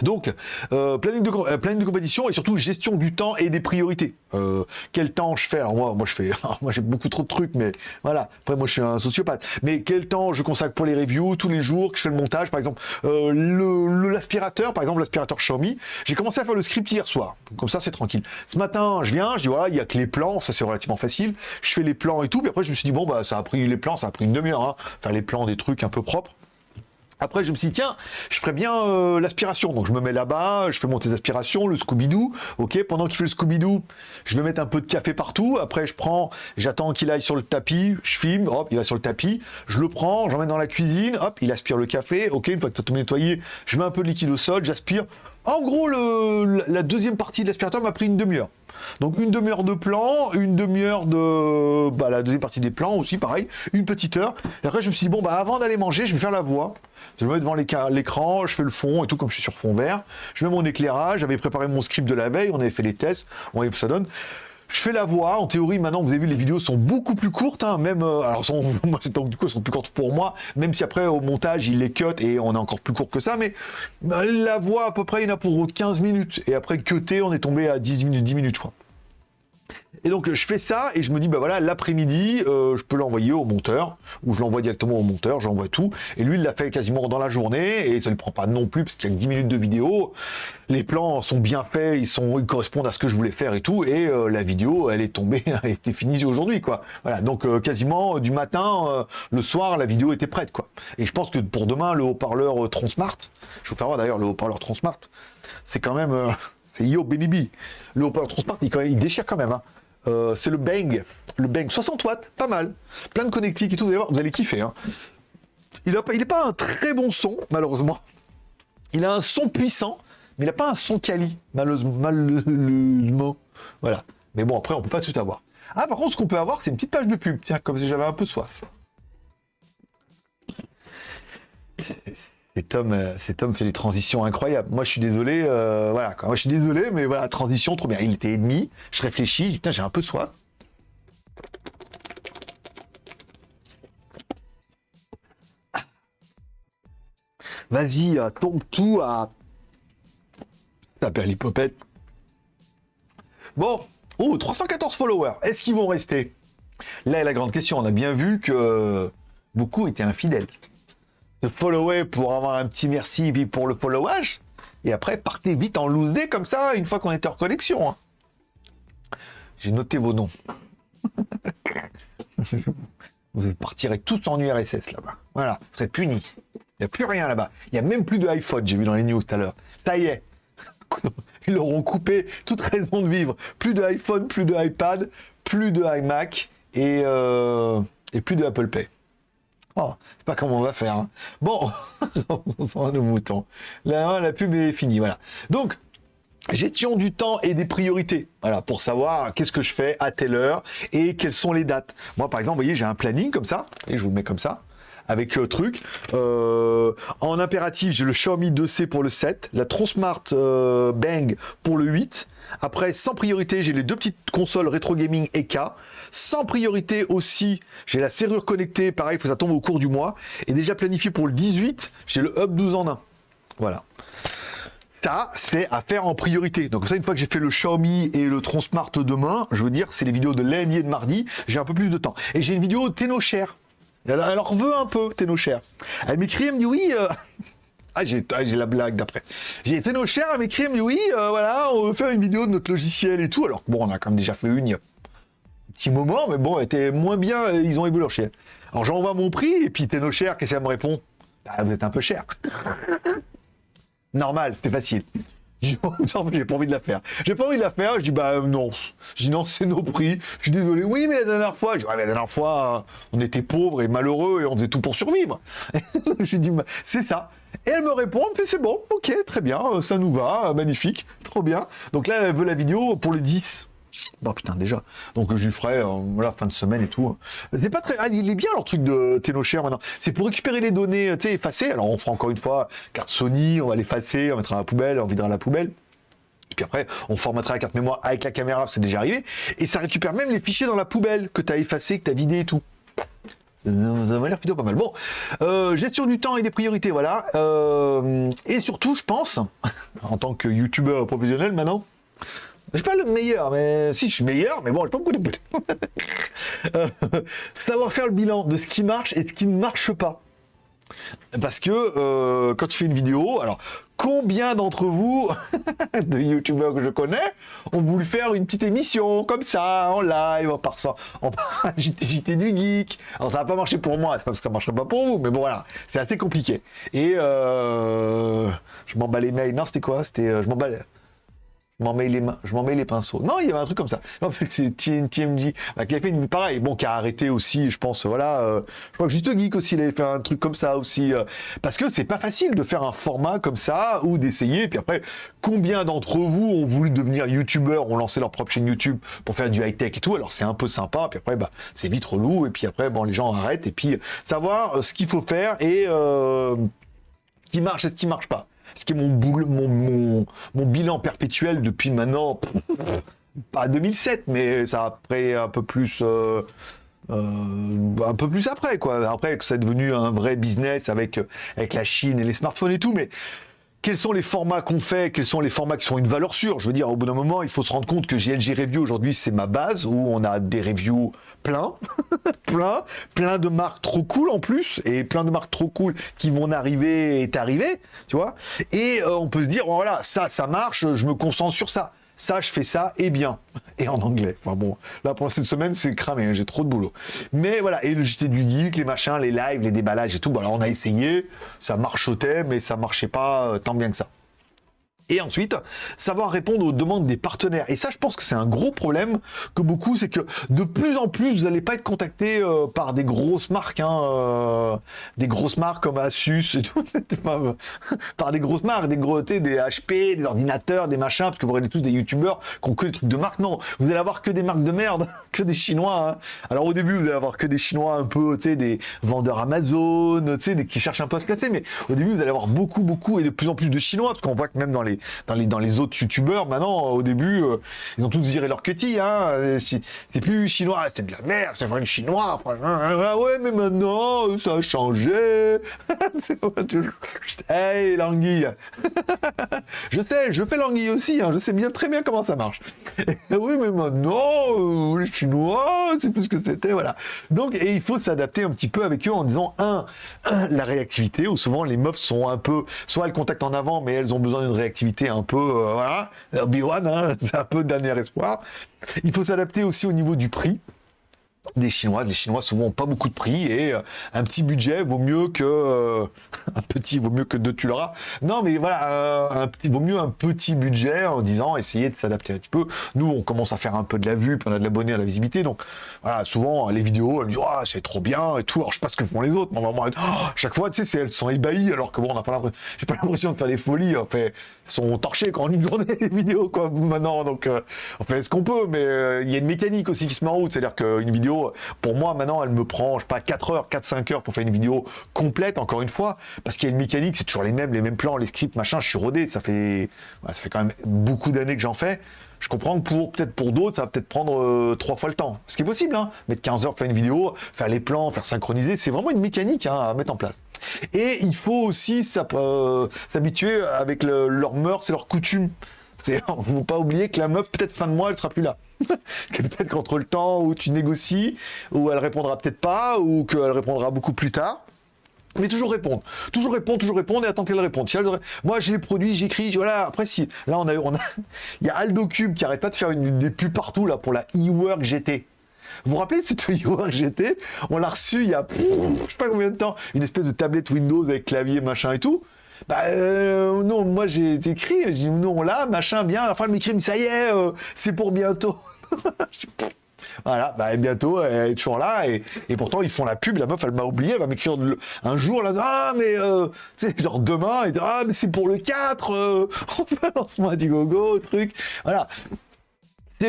Donc, euh, planning, de, euh, planning de compétition et surtout gestion du temps et des priorités. Euh, quel temps je fais? Moi, je fais, j'ai beaucoup trop de trucs, mais voilà. Après moi je suis un sociopathe. Mais quel temps je consacre pour les reviews tous les jours que je fais le montage, par exemple? le l'aspirateur, par exemple l'aspirateur Xiaomi. J'ai commencé à faire le script hier soir. Comme ça c'est tranquille. Ce matin je viens, je dis voilà il y a que les plans, ça c'est relativement facile. Je fais les plans et tout. Puis après je me suis dit bon bah ça a pris les plans, ça a pris une demi-heure. Hein. Les plans des trucs un peu propres. Après, je me suis dit, tiens, je ferais bien euh, l'aspiration. Donc, je me mets là-bas, je fais monter l'aspiration, le Scooby-Doo. OK, pendant qu'il fait le Scooby-Doo, je vais mettre un peu de café partout. Après, je prends, j'attends qu'il aille sur le tapis, je filme, hop, il va sur le tapis. Je le prends, j'emmène dans la cuisine, hop, il aspire le café. OK, une fois que tout nettoyé, je mets un peu de liquide au sol, j'aspire. En gros, la deuxième partie de l'aspirateur m'a pris une demi-heure. Donc une demi-heure de plan, une demi-heure de bah, la deuxième partie des plans aussi, pareil, une petite heure. Et après, je me suis dit, bon, bah, avant d'aller manger, je vais faire la voix. Je me mets devant l'écran, je fais le fond et tout, comme je suis sur fond vert. Je mets mon éclairage, j'avais préparé mon script de la veille, on avait fait les tests, on voyait que ça donne. Je fais la voix, en théorie maintenant vous avez vu les vidéos sont beaucoup plus courtes, hein, même euh, alors sont, du coup elles sont plus courtes pour moi, même si après au montage il les cut et on est encore plus court que ça, mais euh, la voix à peu près il y en a pour 15 minutes. Et après cuté on est tombé à 10 minutes, 10 minutes je crois. Et donc je fais ça et je me dis bah voilà l'après-midi euh, je peux l'envoyer au monteur ou je l'envoie directement au monteur, j'envoie tout et lui il l'a fait quasiment dans la journée et ça ne prend pas non plus parce qu'il y a que 10 minutes de vidéo. Les plans sont bien faits, ils sont ils correspondent à ce que je voulais faire et tout et euh, la vidéo elle est tombée, elle était finie aujourd'hui quoi. Voilà donc euh, quasiment du matin le soir la vidéo était prête quoi. Et je pense que pour demain le haut-parleur Transmart, je vous faire voir d'ailleurs le haut-parleur Transmart, c'est quand même c'est Yo Baby. Le haut-parleur Transmart il, il déchire quand même. Hein. Euh, c'est le Bang. Le Bang 60 watts, pas mal. Plein de connectiques et tout, vous allez voir, vous allez kiffer. Hein. Il n'est pas un très bon son, malheureusement. Il a un son puissant, mais il n'a pas un son quali, malheureusement. Voilà. Mais bon, après, on peut pas tout avoir. Ah, par contre, ce qu'on peut avoir, c'est une petite page de pub. Tiens, comme si j'avais un peu soif. Cet homme, euh, fait des transitions incroyables. Moi, je suis désolé, euh, voilà. Moi, je suis désolé, mais voilà, transition, trop bien. Il était ennemi. Je réfléchis. Putain, j'ai un peu soif. Vas-y, euh, tombe tout à. Ça perd l'hypopète. Bon. Oh, 314 followers. Est-ce qu'ils vont rester? Là est la grande question. On a bien vu que beaucoup étaient infidèles de follower pour avoir un petit merci puis pour le followage. Et après, partez vite en loose day comme ça, une fois qu'on est en connexion. Hein. J'ai noté vos noms. vous partirez tous en URSS là-bas. Voilà, vous serez punis. Il n'y a plus rien là-bas. Il n'y a même plus de iPhone, j'ai vu dans les news tout à l'heure. Ça y est. Ils leur ont coupé toute raison de vivre. Plus de iPhone, plus de iPad, plus de iMac et, euh, et plus de Apple Pay. Oh, sais pas comment on va faire. Hein. Bon, on s'en nos moutons. Là, la pub est finie, voilà. Donc, gestion du temps et des priorités. Voilà, pour savoir qu'est-ce que je fais à telle heure et quelles sont les dates. Moi, par exemple, vous voyez, j'ai un planning comme ça, et je vous le mets comme ça avec euh, truc. Euh, en impératif, j'ai le Xiaomi 2C pour le 7, la Tronsmart euh, Bang pour le 8. Après, sans priorité, j'ai les deux petites consoles rétro gaming EK. Sans priorité aussi, j'ai la serrure connectée, pareil, il faut que ça tombe au cours du mois. Et déjà planifié pour le 18, j'ai le Hub 12 en 1. Voilà. Ça, c'est à faire en priorité. Donc ça, une fois que j'ai fait le Xiaomi et le Tronsmart demain, je veux dire, c'est les vidéos de lundi et de mardi, j'ai un peu plus de temps. Et j'ai une vidéo Tenocher elle, en veut un peu, Tenocher. Elle m'écrit, elle me dit oui. Euh, ah, j'ai la blague d'après. J'ai été nos chers, elle me dit oui, euh, voilà, on veut faire une vidéo de notre logiciel et tout. Alors bon, on a quand même déjà fait une il petit moment, mais bon, elle était moins bien, ils ont évolué leur chien. Alors j'envoie mon prix, et puis Tenocher, qu'est-ce qu'elle me répond? Bah, Vous êtes un peu cher. Normal, c'était facile. j'ai pas envie de la faire. J'ai pas envie de la faire, je dis bah non. Je dis non, c'est nos prix. Je suis désolé. Oui, mais la dernière fois, je dis, ouais, mais la dernière fois, on était pauvres et malheureux et on faisait tout pour survivre. je dis bah, c'est ça. Et elle me répond, mais c'est bon, ok, très bien, ça nous va, magnifique, trop bien. Donc là, elle veut la vidéo pour les 10. Bon putain déjà. Donc je lui ferai euh, fin de semaine et tout. C'est pas très. Ah, il est bien leur truc de Tenocher maintenant. C'est pour récupérer les données, tu sais, effacées. Alors on fera encore une fois carte Sony, on va l'effacer, on mettra la poubelle, on videra la poubelle. Et puis après, on formatera la carte mémoire avec la caméra, c'est déjà arrivé. Et ça récupère même les fichiers dans la poubelle que tu as effacé, que tu vidé et tout. Ça m'a l'air plutôt pas mal. Bon, euh, gestion du temps et des priorités, voilà. Euh, et surtout, je pense, en tant que youtubeur professionnel maintenant, je suis pas le meilleur, mais si je suis meilleur, mais bon, je pas beaucoup de euh, Savoir faire le bilan de ce qui marche et ce qui ne marche pas. Parce que euh, quand tu fais une vidéo, alors combien d'entre vous, de youtubeurs que je connais, ont voulu faire une petite émission comme ça, en live, en passant, en JT, du geek. Alors ça n'a pas marché pour moi, c'est pas parce que ça marcherait pas pour vous, mais bon voilà, c'est assez compliqué. Et euh, je m'en bats les mails. Non, c'était quoi? C'était je m'en bats je m'en mets les mains, je m'en mets les pinceaux. Non, il y avait un truc comme ça. Fait, c'est TMG qui a fait une pareil, bon, qui a arrêté aussi, je pense, voilà. Euh, je crois que Juste Geek aussi, il avait fait un truc comme ça aussi, euh, parce que c'est pas facile de faire un format comme ça ou d'essayer. Puis après, combien d'entre vous ont voulu devenir youtubeurs, ont lancé leur propre chaîne YouTube pour faire du high tech et tout. Alors c'est un peu sympa. Puis après, bah, c'est vite relou. Et puis après, bon, les gens arrêtent. Et puis savoir euh, ce qu'il faut faire et ce qui marche et ce qui marche pas ce qui est mon, mon, mon, bilan perpétuel depuis maintenant, pas 2007, mais ça après un peu plus... Euh, euh, un peu plus après, quoi. Après que c'est devenu un vrai business avec, avec la Chine et les smartphones et tout, mais quels sont les formats qu'on fait, quels sont les formats qui sont une valeur sûre. Je veux dire, au bout d'un moment, il faut se rendre compte que GLG Review aujourd'hui, c'est ma base où on a des reviews plein, plein, plein de marques trop cool en plus, et plein de marques trop cool qui vont arriver est arrivé, tu vois. Et euh, on peut se dire, voilà, ça, ça marche, je me concentre sur ça ça, je fais ça, et bien. Et en anglais. Enfin bon, là, pour cette semaine, c'est cramé, hein, j'ai trop de boulot. Mais voilà, et le JT du geek, les machins, les lives, les déballages et tout, voilà, on a essayé, ça marchotait, mais ça marchait pas euh, tant bien que ça. Et ensuite, savoir répondre aux demandes des partenaires. Et ça, je pense que c'est un gros problème que beaucoup, c'est que de plus en plus, vous n'allez pas être contacté euh, par des grosses marques, hein, euh, des grosses marques comme Asus et tout, par des grosses marques, des gros, des HP, des ordinateurs, des machins, parce que vous aurez tous des youtubeurs qui ont que des trucs de marque. Non, vous allez avoir que des marques de merde, que des Chinois. Hein. Alors au début, vous allez avoir que des Chinois un peu, tu des vendeurs Amazon, tu sais, qui cherchent un peu à se placer. Mais au début, vous allez avoir beaucoup, beaucoup et de plus en plus de Chinois, parce qu'on voit que même dans les dans les, dans les autres youtubeurs, maintenant, au début, euh, ils ont tous viré leur cutie, hein. C'est plus chinois, c'est de la merde, c'est vraiment chinois. Ah ouais, mais maintenant, ça a changé. hey, l'anguille. je sais, je fais l'anguille aussi, hein, je sais bien très bien comment ça marche. oui, mais maintenant, euh, les chinois, c'est plus que c'était, voilà. Donc, et il faut s'adapter un petit peu avec eux en disant, un, la réactivité, où souvent les meufs sont un peu, soit elles contactent en avant, mais elles ont besoin d'une réactivité un peu, euh, voilà, Obi-Wan, hein, un peu dernier espoir. Il faut s'adapter aussi au niveau du prix des Chinois. Les Chinois souvent pas beaucoup de prix et euh, un petit budget vaut mieux que euh, un petit vaut mieux que deux tu l'auras. Non mais voilà, un petit vaut mieux un petit budget en disant essayer de s'adapter un petit peu. Nous on commence à faire un peu de la vue, puis on a de l'abonné à la visibilité. Donc voilà, souvent les vidéos, elles me disent oh, c'est trop bien et tout. Alors je sais pas ce que font les autres, mais vraiment, oh, chaque fois tu sais elles sont ébahies alors que bon on n'a pas l'impression, pas l'impression de faire des folies. En fait, sont torchées quand une journée les vidéos quoi maintenant. Donc on fait ce qu'on peut, mais il y a une mécanique aussi qui se met en route, c'est-à-dire qu'une vidéo pour moi, maintenant, elle me prend, je sais pas, 4 heures, 4-5 heures pour faire une vidéo complète, encore une fois, parce qu'il y a une mécanique, c'est toujours les mêmes, les mêmes plans, les scripts, machin, je suis rodé, ça fait, quand même beaucoup d'années que j'en fais. Je comprends que pour peut-être pour d'autres, ça va peut-être prendre euh, trois fois le temps. Ce qui est possible, hein. Mettre 15 heures faire une vidéo, faire les plans, faire synchroniser, c'est vraiment une mécanique hein, à mettre en place. Et il faut aussi euh, s'habituer avec leurs mœurs et leurs coutumes. Il ne faut pas oublier que la meuf, peut-être fin de mois, elle sera plus là. peut-être qu'entre le temps où tu négocies, où elle répondra peut-être pas, ou qu'elle répondra beaucoup plus tard. Mais toujours répondre, toujours répondre, toujours répondre et attendre qu'elle réponde. Moi, j'ai les produits, j'écris, voilà. Après, si là, on a, il y a Aldo Cube qui arrête pas de faire des pubs partout là pour la e-work GT. Vous vous rappelez de cette e-work GT On l'a reçu il y a, je sais pas combien de temps, une espèce de tablette Windows avec clavier, machin et tout. Bah euh, non, moi j'ai écrit, j'ai dit non là, machin, bien. À la fin, elle m'écrit, ça y est, euh, c'est pour bientôt. Voilà, bah, bientôt, elle est toujours là, et, pourtant, ils font la pub, la meuf, elle m'a oublié, elle va m'écrire un jour, là, ah, mais, euh, tu sais, genre demain, et ah, mais c'est pour le 4, euh, on fait un lancement Go, truc, voilà.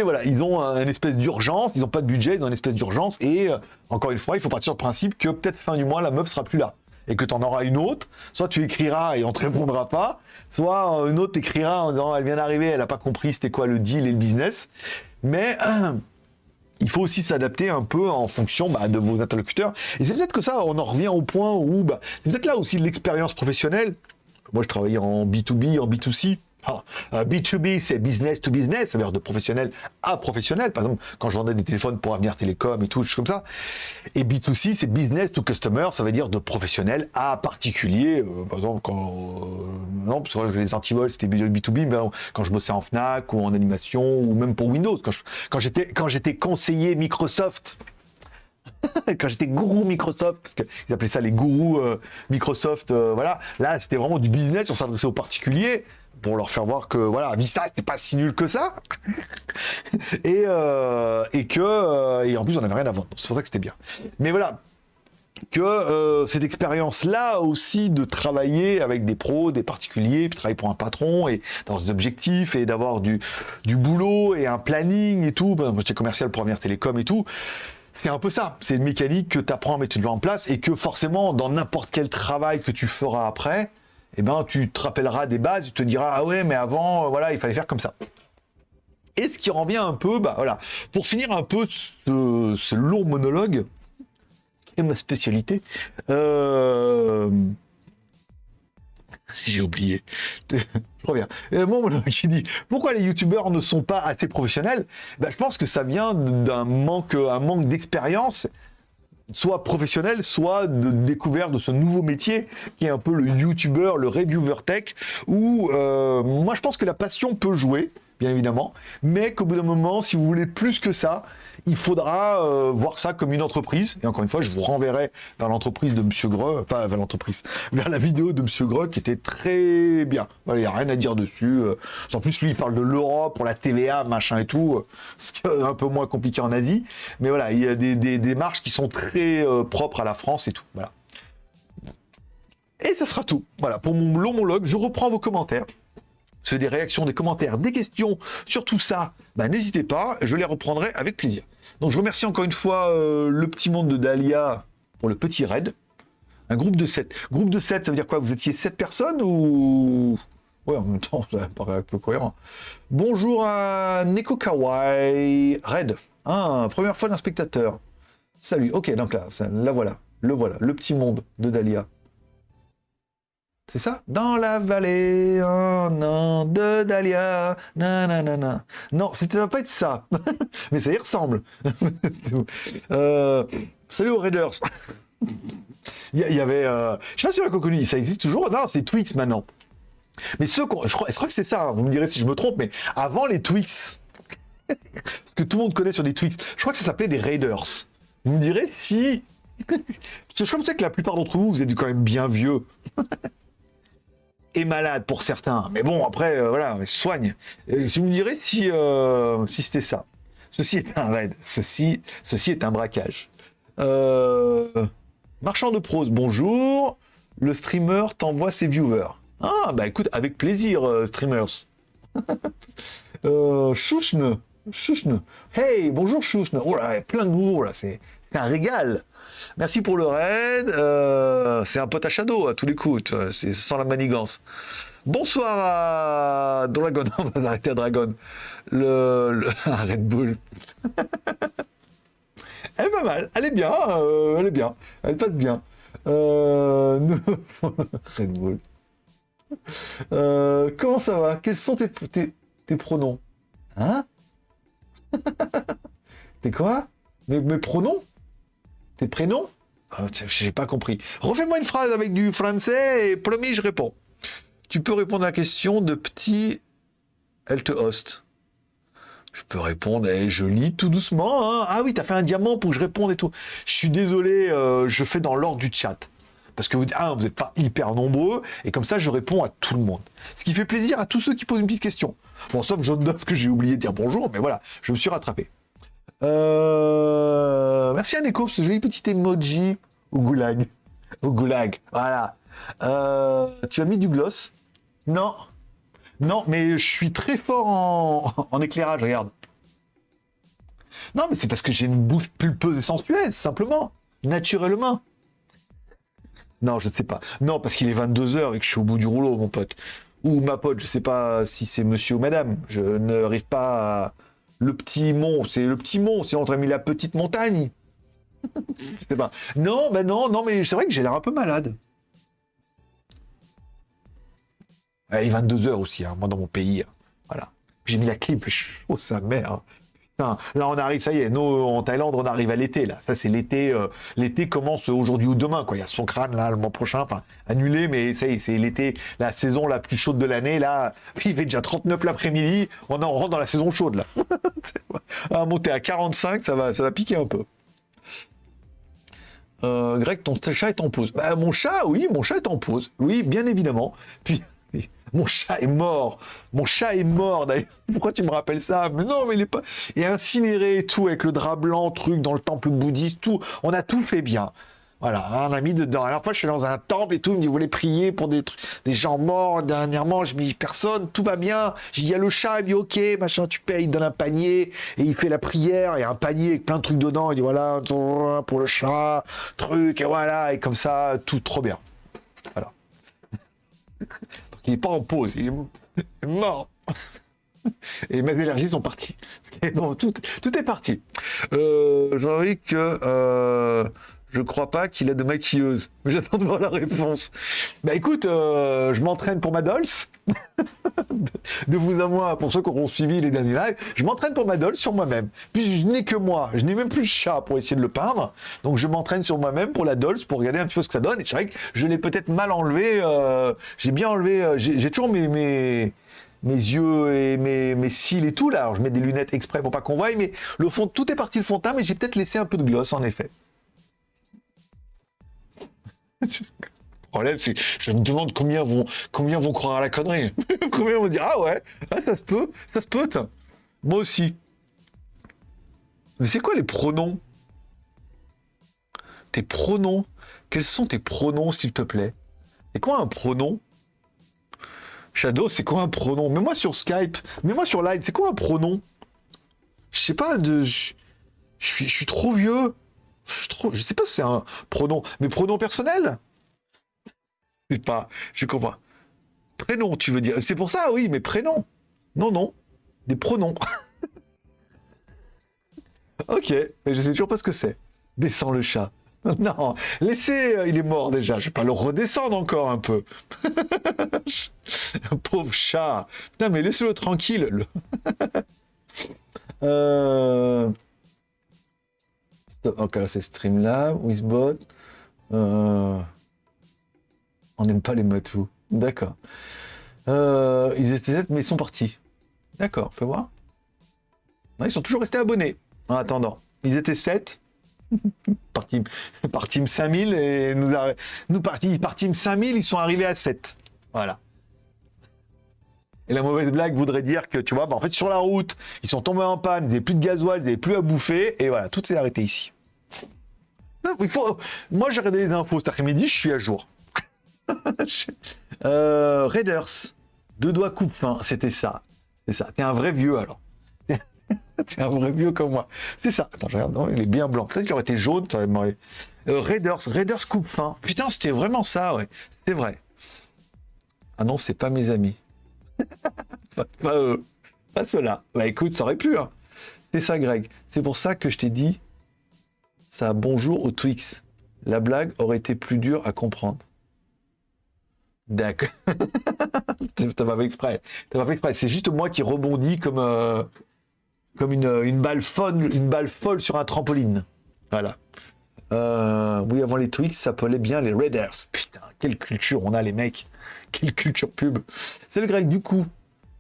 Voilà, ils ont une espèce d'urgence, ils n'ont pas de budget, ils ont une espèce d'urgence, et, euh, encore une fois, il faut partir du principe que peut-être fin du mois, la meuf sera plus là et que tu en auras une autre, soit tu écriras et on te répondra pas, soit une autre t'écrira en disant elle vient d'arriver, elle n'a pas compris c'était quoi le deal et le business. Mais il faut aussi s'adapter un peu en fonction bah, de vos interlocuteurs. Et c'est peut-être que ça, on en revient au point où bah, c'est peut-être là aussi l'expérience professionnelle. Moi, je travaillais en B2B, en B2C. B2B, ah, c'est business to business, ça veut dire de professionnel à professionnel. Par exemple, quand je vendais des téléphones pour Avenir Télécom et tout, comme ça. Et B2C, c'est business to customer, ça veut dire de professionnel à particulier. Euh, par exemple, quand, euh, non, parce que les antivols, c'était B2B, mais quand je bossais en Fnac ou en animation ou même pour Windows, quand j'étais, quand conseiller Microsoft, quand j'étais gourou Microsoft, parce qu'ils appelaient ça les gourous euh, Microsoft, voilà, là c'était vraiment du business, on s'adressait aux particuliers pour leur faire voir que voilà Vista c'était pas si nul que ça. Et euh, et que euh, et en plus on avait rien à vendre. C'est pour ça que c'était bien. Mais voilà. Que euh, cette expérience là aussi de travailler avec des pros des particuliers puis travailler pour un patron et dans des objectifs et d'avoir du du boulot et un planning et tout. Moi j'étais commercial pour Avenir Télécom et tout. C'est un peu ça, c'est une mécanique que tu apprends à mettre en place et que forcément dans n'importe quel travail que tu feras après, eh ben, tu te rappelleras des bases, tu te diras, ah ouais, mais avant, euh, voilà, il fallait faire comme ça. Et ce qui revient un peu, bah voilà, pour finir un peu ce, long monologue, qui est ma spécialité, euh, J'ai oublié. Je reviens. Mon monologue qui dit pourquoi les youtubeurs ne sont pas assez professionnels? Ben, Je pense que ça vient d'un manque, un manque d'expérience, soit professionnel, soit de découverte de ce nouveau métier qui est un peu le youtubeur, le reviewer tech, où euh, moi je pense que la passion peut jouer, bien évidemment, mais qu'au bout d'un moment, si vous voulez plus que ça, il faudra euh, voir ça comme une entreprise. Et encore une fois, je vous renverrai vers l'entreprise de Monsieur Greux, pas vers l'entreprise, vers la vidéo de Monsieur Greux qui était très bien. Il n'y a rien à dire dessus. Euh. En plus, lui, il parle de l'Europe pour la TVA, machin et tout. Euh, c'est un peu moins compliqué en Asie. Mais voilà, il y a des, des démarches qui sont très propres à la France et tout. Voilà. Et ça sera tout. Voilà, pour mon long monologue, je reprends vos commentaires c'est des réactions, des commentaires, des questions sur tout ça, bah, n'hésitez pas, je les reprendrai avec plaisir. Donc je remercie encore une fois euh, le petit monde de Dahlia pour le petit raid. Un groupe de 7. Groupe de 7, ça veut dire quoi? Vous étiez 7 personnes ou... Ouais, en même temps, ça paraît un peu cohérent. Bonjour à Neko Kawaii Red. Ah, première fois d'un spectateur. Salut. Ok, donc là, là voilà. Le voilà. Le petit monde de Dahlia. C'est ça? Dans la vallée, un an de Dahlia, nanana. Non, c'était va pas être ça. Mais ça y ressemble. euh, salut aux Raiders. Il y, avait... Euh, je sais pas si on a connu, ça existe toujours? Non, c'est Twix maintenant. Mais ceux je crois, je crois que c'est ça, hein. vous me direz si je me trompe, mais avant les Twix, que tout le monde connaît sur des Twix, je crois que ça s'appelait des Raiders. Vous me direz si... Parce que je crois que la plupart d'entre vous, vous êtes quand même bien vieux est malade pour certains. Mais bon, après, euh, voilà, soigne. si vous me direz si, euh, si c'était ça. Ceci est un raid. Ceci, ceci est un braquage. Euh, marchand de prose, bonjour. Le streamer t'envoie ses viewers. Ah, bah écoute, avec plaisir, streamers. Chouchne. Chouchne. Hey, bonjour Chouchne. Oh là, plein de mots, là, c'est un régal. Merci pour le raid. Euh, c'est un pote à Shadow à tous les coups. C'est sans la manigance. Bonsoir à Dragon. On va arrêter à Dragon. Le, Red Bull. elle est pas mal. Elle est bien. Euh, elle est bien. Elle passe bien. Euh, Red Bull. comment ça va? Quels sont tes, tes, pronoms? Hein? T'es quoi? Mes pronoms? Tes prénoms ah, J'ai pas compris. Refais-moi une phrase avec du français et promis, je réponds. Tu peux répondre à la question de petit Elle te host. Je peux répondre, et eh, je lis tout doucement. Hein. Ah oui, t'as fait un diamant pour que je réponde et tout. Je suis désolé, euh, je fais dans l'ordre du chat. Parce que vous ah, vous n'êtes pas hyper nombreux, et comme ça, je réponds à tout le monde. Ce qui fait plaisir à tous ceux qui posent une petite question. Bon, sauf John Duff que j'ai oublié de dire bonjour, mais voilà, je me suis rattrapé. Euh... Merci à Neko ce joli petit emoji au goulag. Au goulag, voilà. Euh, tu as mis du gloss Non. Non, mais je suis très fort en, éclairage, regarde. Non, mais c'est parce que j'ai une bouche pulpeuse et sensuelle, simplement. Naturellement. Non, je ne sais pas. Non, parce qu'il est 22h et que je suis au bout du rouleau, mon pote. Ou ma pote, je ne sais pas si c'est monsieur ou madame. Je n'arrive pas à le petit mont, c'est le petit mont, c'est entre mis la petite montagne. C'était pas. Non, ben non, non, mais c'est vrai que j'ai l'air un peu malade. il est 22h aussi, hein, moi dans mon pays. Hein. Voilà. J'ai mis la clim, chaud sa mère là, on arrive, ça y est, nous, en Thaïlande, on arrive à l'été, là. Ça, c'est l'été. Euh, l'été commence aujourd'hui ou demain, quoi. Il y a son crâne, là, le mois prochain, enfin, annulé, mais ça y est, c'est l'été, la saison la plus chaude de l'année, là. Il fait déjà 39 l'après-midi, on en rentre dans la saison chaude, là. à monter à 45, ça va, ça va piquer un peu. Euh, Greg, ton chat est en pause. Bah, mon chat, oui, mon chat est en pause. Oui, bien évidemment. Puis, mon chat est mort. Mon chat est mort d'ailleurs. Pourquoi tu me rappelles ça? Mais non, mais il est pas. Et incinéré et tout, avec le drap blanc, truc dans le temple bouddhiste, tout. On a tout fait bien. Voilà, on a mis dedans. Alors, fois, je suis dans un temple et tout, il me dit, vous voulez prier pour des, des gens morts? Dernièrement, je me dis, personne, tout va bien. Il y a le chat, il me dit, ok, machin, tu payes, il donne un panier, et il fait la prière, il y a un panier avec plein de trucs dedans, il dit, voilà, pour le chat, truc, et voilà, et comme ça, tout trop bien. Voilà. Il n'est pas en pause, il est mort. Et mes énergies sont parties. tout, est parti. Euh, Jean-Ric, euh, Je crois pas qu'il a de maquilleuse. J'attends de voir la réponse. Bah écoute, euh, je m'entraîne pour ma Dolce. de vous à moi, pour ceux qui auront suivi les derniers lives, je m'entraîne pour ma Dolce sur moi-même. Puis je n'ai que moi, je n'ai même plus de chat pour essayer de le peindre. Donc je m'entraîne sur moi-même pour la Dolce, pour regarder un petit peu ce que ça donne. Et c'est vrai que je l'ai peut-être mal enlevé. euh, j'ai bien enlevé, euh, j'ai j'ai toujours mes, mes, mes yeux et mes, mes cils et tout là. Alors je mets des lunettes exprès pour pas qu'on voie, mais le fond, tout est parti le fond de teint, mais j'ai peut-être laissé un peu de gloss en effet. Problème, c'est je me demande combien vont, combien vont croire à la connerie. combien vont dire Ah ouais, ah, ça se peut, ça se peut. Moi aussi. Mais c'est quoi les pronoms? Tes pronoms? Quels sont tes pronoms, s'il te plaît? C'est quoi un pronom? Shadow, c'est quoi un pronom? Mets-moi sur Skype, mets-moi sur Live, c'est quoi un pronom? Je sais pas, de... je suis trop vieux. Je, sais pas si c'est un pronom. Mais pronom personnel C'est pas... Je comprends. Prénom, tu veux dire. C'est pour ça, oui, mais prénom. Non, non. Des pronoms. ok, mais je sais toujours pas ce que c'est. Descends le chat. Non, laissez, euh, il est mort déjà. Je vais pas le redescendre encore un peu. Pauvre chat. Putain, mais laissez-le tranquille. le- euh... là c'est Streamlab, Wizbot. Euh... On n'aime pas les matous. D'accord. Euh, ils étaient mais ils sont partis. D'accord, fais voir. Ils sont toujours restés abonnés en attendant. Ils étaient 7. par, team, par team 5000 et nous, nous partis par team 5000, ils sont arrivés à 7. Voilà. Et la mauvaise blague voudrait dire que, tu vois, bah, en fait, sur la route, ils sont tombés en panne, ils n'avaient plus de gasoil, ils n'avaient plus à bouffer, et voilà, tout s'est arrêté ici. Moi, j'ai regardé les infos cet après-midi, je suis à jour. euh, Raiders, deux doigts coupe fin, c'était ça. C'est ça. T'es un vrai vieux alors. T'es un vrai vieux comme moi. C'est ça. Attends, je regarde. Non, il est bien blanc. Peut-être qu'il aurait été jaune. Euh, Raiders, Raiders coupe fin. Putain, c'était vraiment ça, ouais. C'est vrai. Ah non, c'est pas mes amis. pas, pas eux. Pas ceux-là. Bah écoute, ça aurait pu. Hein. C'est ça, Greg. C'est pour ça que je t'ai dit ça bonjour au Twix. La blague aurait été plus dure à comprendre. D'accord. T'as pas exprès. C'est juste moi qui rebondis comme, euh, comme une, une, balle folle, une balle folle sur un trampoline. Voilà. Euh, oui, avant les Twix, ça s'appelait bien les Raiders. Putain, quelle culture on a, les mecs. Quelle culture pub. C'est le grec. Du coup,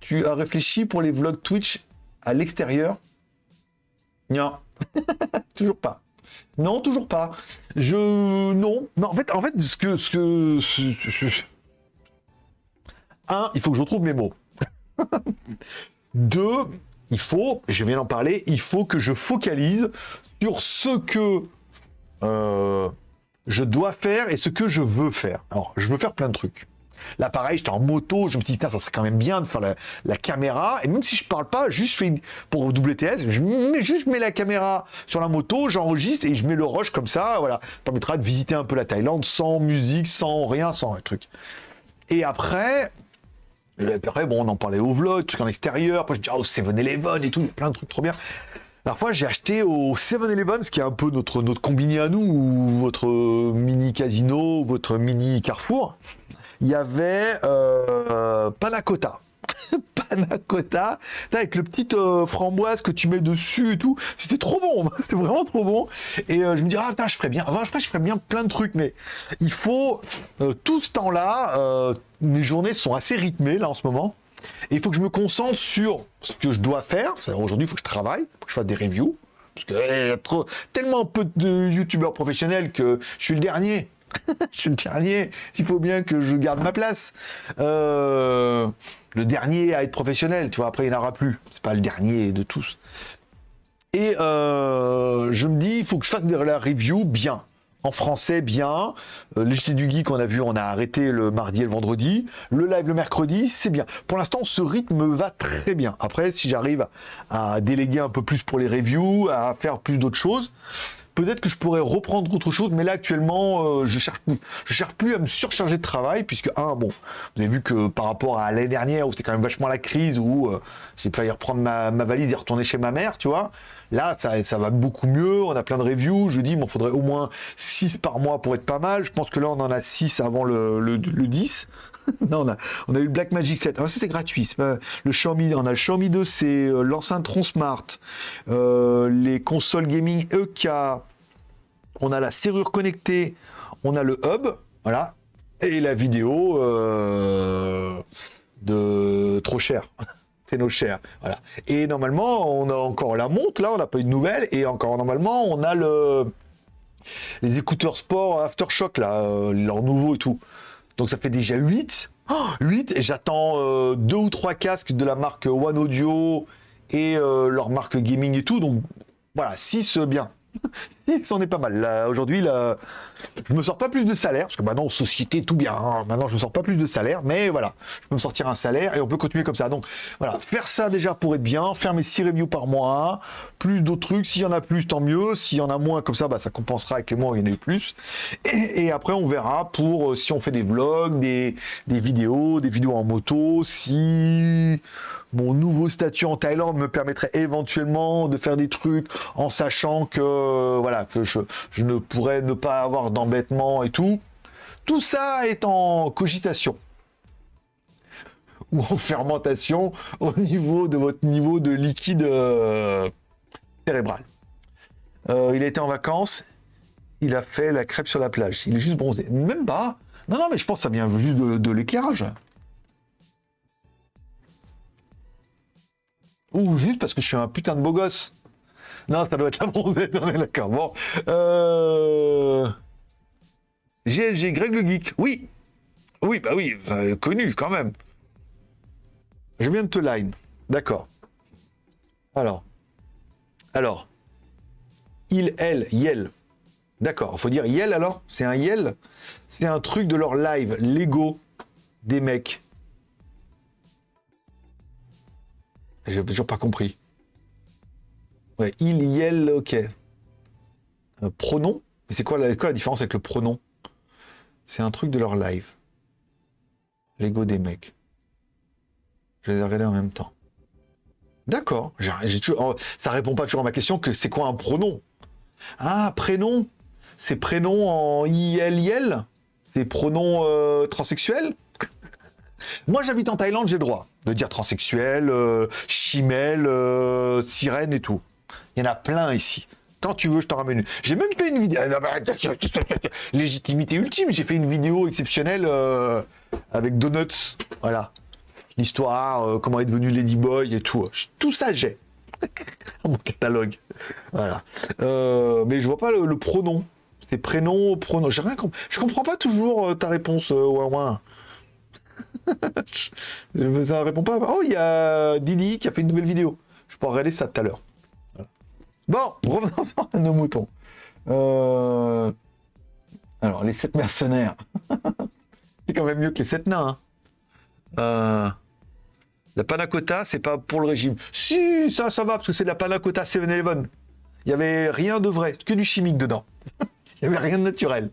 tu as réfléchi pour les vlogs Twitch à l'extérieur? Non. toujours pas. Non, toujours pas. Je non, non. En fait, en fait, ce que ce un, il faut que je retrouve mes mots. Deux, il faut, je viens d'en parler, il faut que je focalise sur ce que euh, je dois faire et ce que je veux faire. Alors, je veux faire plein de trucs. Là, pareil, j'étais en moto, je me suis dit, putain, ça serait quand même bien de faire la, la caméra. Et même si je parle pas, juste fais une- pour WTS, je mets, juste mets la caméra sur la moto, j'enregistre et je mets le rush comme ça. Voilà, ça permettra de visiter un peu la Thaïlande sans musique, sans rien, sans un truc. Et après, après, bon, on en parlait au vlog, trucs en extérieur. Après, je dis, oh, 7-Eleven et tout, plein de trucs trop bien. La fois, j'ai acheté au 7-Eleven, ce qui est un peu notre, notre combiné à nous, ou votre mini casino, votre mini Carrefour. Il y avait euh, Cotta. Panna Cotta, Putain, avec le petit euh, framboise que tu mets dessus et tout. C'était trop bon, c'était vraiment trop bon. Et euh, je me dis, ah putain, je ferais bien. Enfin, je ferais bien plein de trucs, mais il faut euh, tout ce temps-là. euh, mes journées sont assez rythmées là en ce moment. Et il faut que je me concentre sur ce que je dois faire. Aujourd'hui, il faut que je travaille, il faut que je fasse des reviews. Parce que eh, tellement peu de youtubeurs professionnels que je suis le dernier. je suis le dernier. Il faut bien que je garde ma place. Euh, le dernier à être professionnel, tu vois. Après, il n'y en aura plus. C'est pas le dernier de tous. Et euh, je me dis, il faut que je fasse de la review bien. En français, bien. Euh, les JT du Geek, on a vu, on a arrêté le mardi et le vendredi. Le live le mercredi, c'est bien. Pour l'instant, ce rythme me va très bien. Après, si j'arrive à déléguer un peu plus pour les reviews, à faire plus d'autres choses, peut-être que je pourrais reprendre autre chose, mais là actuellement, euh, je cherche plus, je cherche plus à me surcharger de travail, puisque un, bon, vous avez vu que par rapport à l'année dernière où c'était quand même vachement la crise, où euh, j'ai failli reprendre ma, valise et retourner chez ma mère, tu vois. Là, ça, ça va beaucoup mieux, on a plein de reviews, je dis, il faudrait au moins 6 par mois pour être pas mal. Je pense que là, on en a 6 avant le, le, le 10. non, on a, on a eu le Blackmagic 7. Ah, ça, c'est gratuit. le Xiaomi, on a le Xiaomi 2, c'est euh, l'enceinte Tron Smart. Euh, les consoles gaming EK. On a la serrure connectée. On a le hub. Voilà. Et la vidéo euh, de trop cher. c'est nos chers. Voilà. Et normalement, on a encore la montre. Là, on n'a pas eu de nouvelles. Et encore, normalement, on a le les écouteurs sport Aftershock, là, leur nouveau et tout. Donc ça fait déjà 8. 8 et j'attends euh, deux ou trois casques de la marque One Audio et euh, leur marque gaming et tout. Donc voilà, 6 bien. 6 on est pas mal. Aujourd'hui, là, je me sors pas plus de salaire, parce que maintenant, société, tout bien. Hein. Maintenant, je me sors pas plus de salaire, mais voilà, je peux me sortir un salaire et on peut continuer comme ça. Donc voilà, faire ça déjà pour être bien, faire mes 6 reviews par mois, plus d'autres trucs. S'il y en a plus, tant mieux. S'il y en a moins, comme ça, bah, ça compensera avec moi, il y en a eu plus. Et, après, on verra pour euh, si on fait des vlogs, des, vidéos, des vidéos en moto, si mon nouveau statut en Thaïlande me permettrait éventuellement de faire des trucs en sachant que voilà que je, je ne pourrais ne pas avoir d'embêtement et tout. Tout ça est en cogitation ou en fermentation au niveau de votre niveau de liquide euh, cérébral. Euh, il été en vacances, il a fait la crêpe sur la plage. Il est juste bronzé. Même pas. Non, non, mais je pense que ça vient juste de l'éclairage. Ou juste parce que je suis un putain de beau gosse. Non, ça doit être la bronzette, on est d'accord. Bon. Euh... GLG, Greg le Geek. Oui. Oui, bah oui, connu quand même. Je viens de te line. D'accord. Alors. Alors. Il, elle, yel. D'accord. Faut dire yel alors? C'est un yel? C'est un truc de leur live, Lego des mecs. J'ai toujours pas compris. Ouais, il, yel, ok. Un pronom? Mais c'est quoi la différence avec le pronom? C'est un truc de leur live. L'ego des mecs. Je les ai regardés en même temps. D'accord. Toujours... Oh, ça répond pas toujours à ma question que c'est quoi un pronom? Ah, prénom? C'est prénom en IL, IL C'est pronom euh, transsexuel? Moi, j'habite en Thaïlande, j'ai le droit de dire transsexuel, euh, chimel, euh, sirène et tout. Il y en a plein ici. Quand tu veux, je t'en ramène une. J'ai même fait une vidéo. Légitimité ultime. J'ai fait une vidéo exceptionnelle euh, avec Donuts. Voilà. L'histoire, comment est devenu Ladyboy et tout. Tout ça, j'ai. mon catalogue. Voilà. mais je vois pas le, pronom. C'est prénom, pronom. J'ai rien compris. Je comprends pas toujours ta réponse, ouin ouin. ça répond pas. Oh, il y a Didi qui a fait une nouvelle vidéo. Je pourrais regarder ça tout à l'heure. Bon, revenons à nos moutons. Euh, alors, les 7 mercenaires. c'est quand même mieux que les 7 nains. Hein. Euh, la panacota, c'est pas pour le régime. Si, ça, ça va, parce que c'est de la panacota 7-Eleven. Il n'y avait rien de vrai, que du chimique dedans. Il n'y avait rien de naturel.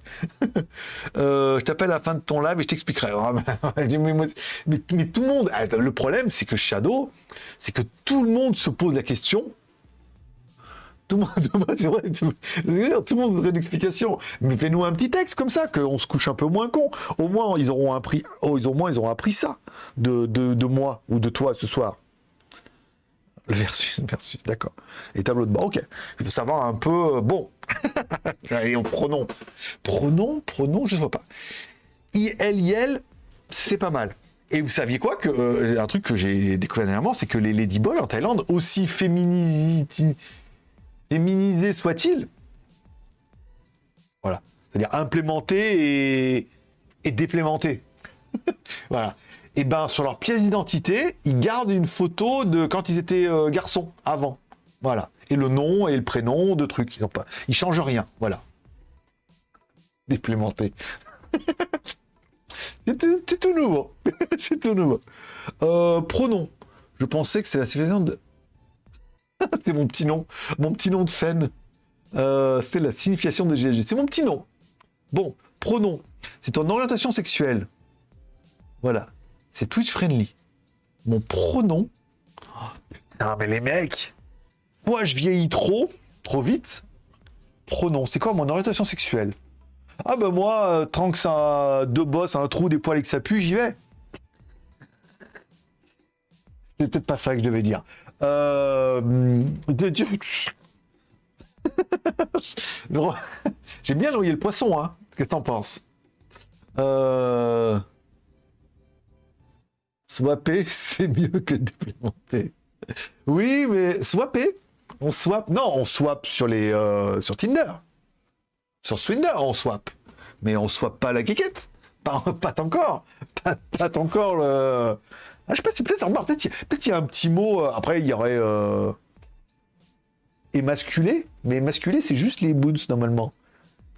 Euh, je t'appelle à la fin de ton live et je t'expliquerai. mais, tout le monde, ah, le problème, c'est que Shadow, c'est que tout le monde se pose la question. Tout le monde, le voudrait une explication. Mais fais-nous un petit texte comme ça, qu'on se couche un peu moins con. Au moins, ils auront appris, oh, ils, au moins, ils auront appris ça de, de moi ou de toi ce soir. Versus, versus, d'accord. Et tableau de bord, ok. Il faut savoir un peu, euh, bon. Et on pronom. Pronom, pronom, je ne sais pas. IL, c'est pas mal. Et vous saviez quoi que euh, un truc que j'ai découvert dernièrement, c'est que les ladyboys en Thaïlande, aussi féminisés soient-ils, voilà, c'est-à-dire implémentés et, et déplémentés. voilà et eh ben sur leur pièce d'identité, ils gardent une photo de quand ils étaient euh, garçons avant. Voilà. Et le nom et le prénom de trucs. Ils, ont pas... ils changent rien. Voilà. Déplémenté. c'est tout, nouveau. c'est tout nouveau. Euh, pronom. Je pensais que c'est la civilisation de. c'est mon petit nom. Mon petit nom de scène. Euh, c'est la signification de GLG. C'est mon petit nom. Bon, pronom. C'est ton orientation sexuelle. Voilà. C'est Twitch friendly. Mon pronom. Oh, putain, mais les mecs. Moi, je vieillis trop, trop vite. Pronom. C'est quoi mon orientation sexuelle? Ah ben moi, euh, tant que ça deux bosses, un trou, des poils et que ça pue, j'y vais. C'est peut-être pas ça que je devais dire. Euh... J'ai bien noyé le poisson, hein. Qu'est-ce que t'en penses? Euh... Swapper, c'est mieux que déplémenter. Oui, mais swapper, on swap. Non, on swap sur les euh, sur Tinder. Sur Swindler, on swap. Mais on swap pas la quiquette. Pas, pas encore. Pas, pas encore le. Ah, je sais pas, c'est peut-être. Peut-être il y a un petit mot. Euh, après, il y aurait. Euh... Émasculé. Mais émasculé, c'est juste les boons normalement.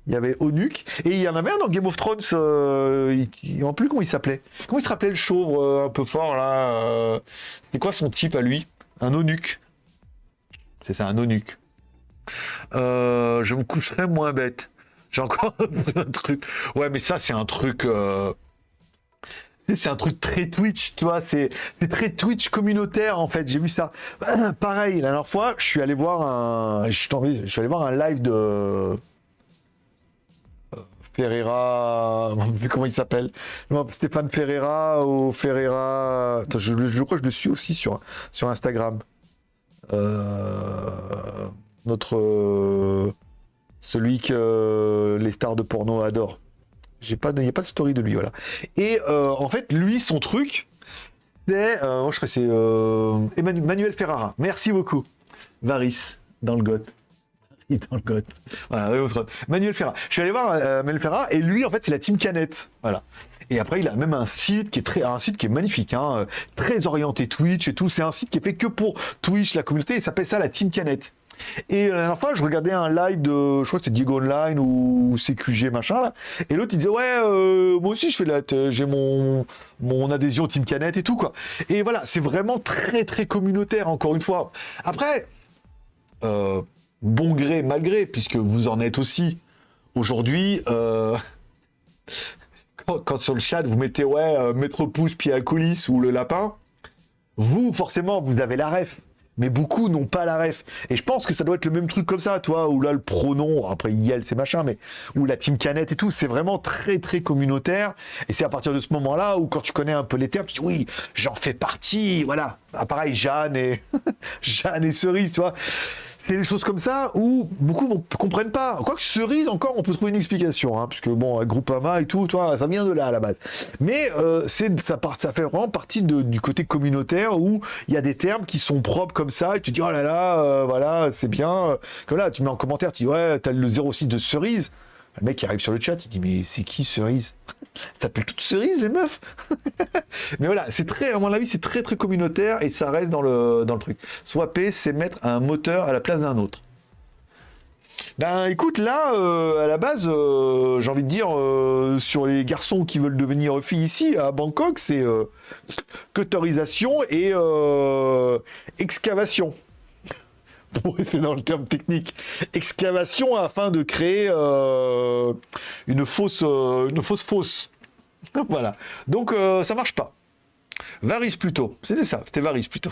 Il y avait Onuk. Et il y en avait un dans Game of Thrones. Euh, il, ne plus comment il s'appelait. Comment il se rappelait le chauve euh, un peu fort là C'est quoi son type à lui? Un Onuk. C'est ça, un. Euh, je me coucherai moins bête. J'ai encore un truc. Ouais, mais ça, c'est un truc. C'est un truc très Twitch, tu vois, c'est très Twitch communautaire en fait. J'ai vu ça. Pareil, la dernière fois, je suis allé voir un, je suis, allé voir un live de Ferreira, sais plus comment il s'appelle. Stéphane Ferreira ou Ferreira. je, crois que je le suis aussi sur, sur Instagram. Euh, notre. Euh, celui que les stars de porno adorent. J'ai pas, a pas de story de lui, voilà. Et euh, en fait, lui, son truc, c'est. je crois c'est Emmanuel Ferrara. Merci beaucoup. Varis, dans le goth dans le. Voilà, Manuel Ferra. Je suis allé voir euh, Manuel Ferra et lui, en fait, c'est la team Canette. Voilà. Et après, il a même un site qui est très, un site qui est magnifique, hein, euh, très orienté Twitch et tout. C'est un site qui est fait que pour Twitch, la communauté. Il s'appelle ça la team Canette. Et la dernière fois, je regardais un live de, je crois que c'était Diego Online ou CQG machin là. Et l'autre il disait ouais, euh, moi aussi je fais la, j'ai mon mon adhésion Team Canette et tout quoi. Et voilà, c'est vraiment très très communautaire encore une fois. Après, euh, bon gré, mal gré, puisque vous en êtes aussi. Aujourd'hui, euh, quand, sur le chat, vous mettez ouais, maître pouce, pied à coulisses ou le lapin, vous, forcément, vous avez la ref. Mais beaucoup n'ont pas la ref. Et je pense que ça doit être le même truc comme ça, toi, où là, le pronom, après, IL, c'est machin, mais où la team canette et tout, c'est vraiment très, très communautaire. Et c'est à partir de ce moment-là où, quand tu connais un peu les termes, tu dis, oui, j'en fais partie, voilà. Ah, pareil, Jeanne et, Jeanne et Cerise, tu vois c'est des choses comme ça où beaucoup ne comprennent pas. Quoique cerise, encore, on peut trouver une explication, hein, puisque bon, Groupama et tout, toi, ça vient de là à la base. Mais euh, c'est ça, ça fait vraiment partie du côté communautaire où il y a des termes qui sont propres comme ça, et tu dis oh là là, euh, voilà, c'est bien. Comme là, tu mets en commentaire, tu dis ouais, t'as le 06 de cerise. Le mec qui arrive sur le chat, il dit mais c'est qui cerise? Ça s'appelle toute cerise les meufs? Mais voilà, c'est très, à mon avis, c'est très très communautaire et ça reste dans le, truc. Swapper, c'est mettre un moteur à la place d'un autre. Ben écoute, là, euh, à la base, euh, j'ai envie de dire, euh, sur les garçons qui veulent devenir filles ici, à Bangkok, c'est cutterisation et excavation c'est dans le terme technique, excavation afin de créer euh, une fausse, euh, une fausse fosse. voilà. Donc euh, ça marche pas. Varis plutôt. C'était ça. C'était Varis plutôt.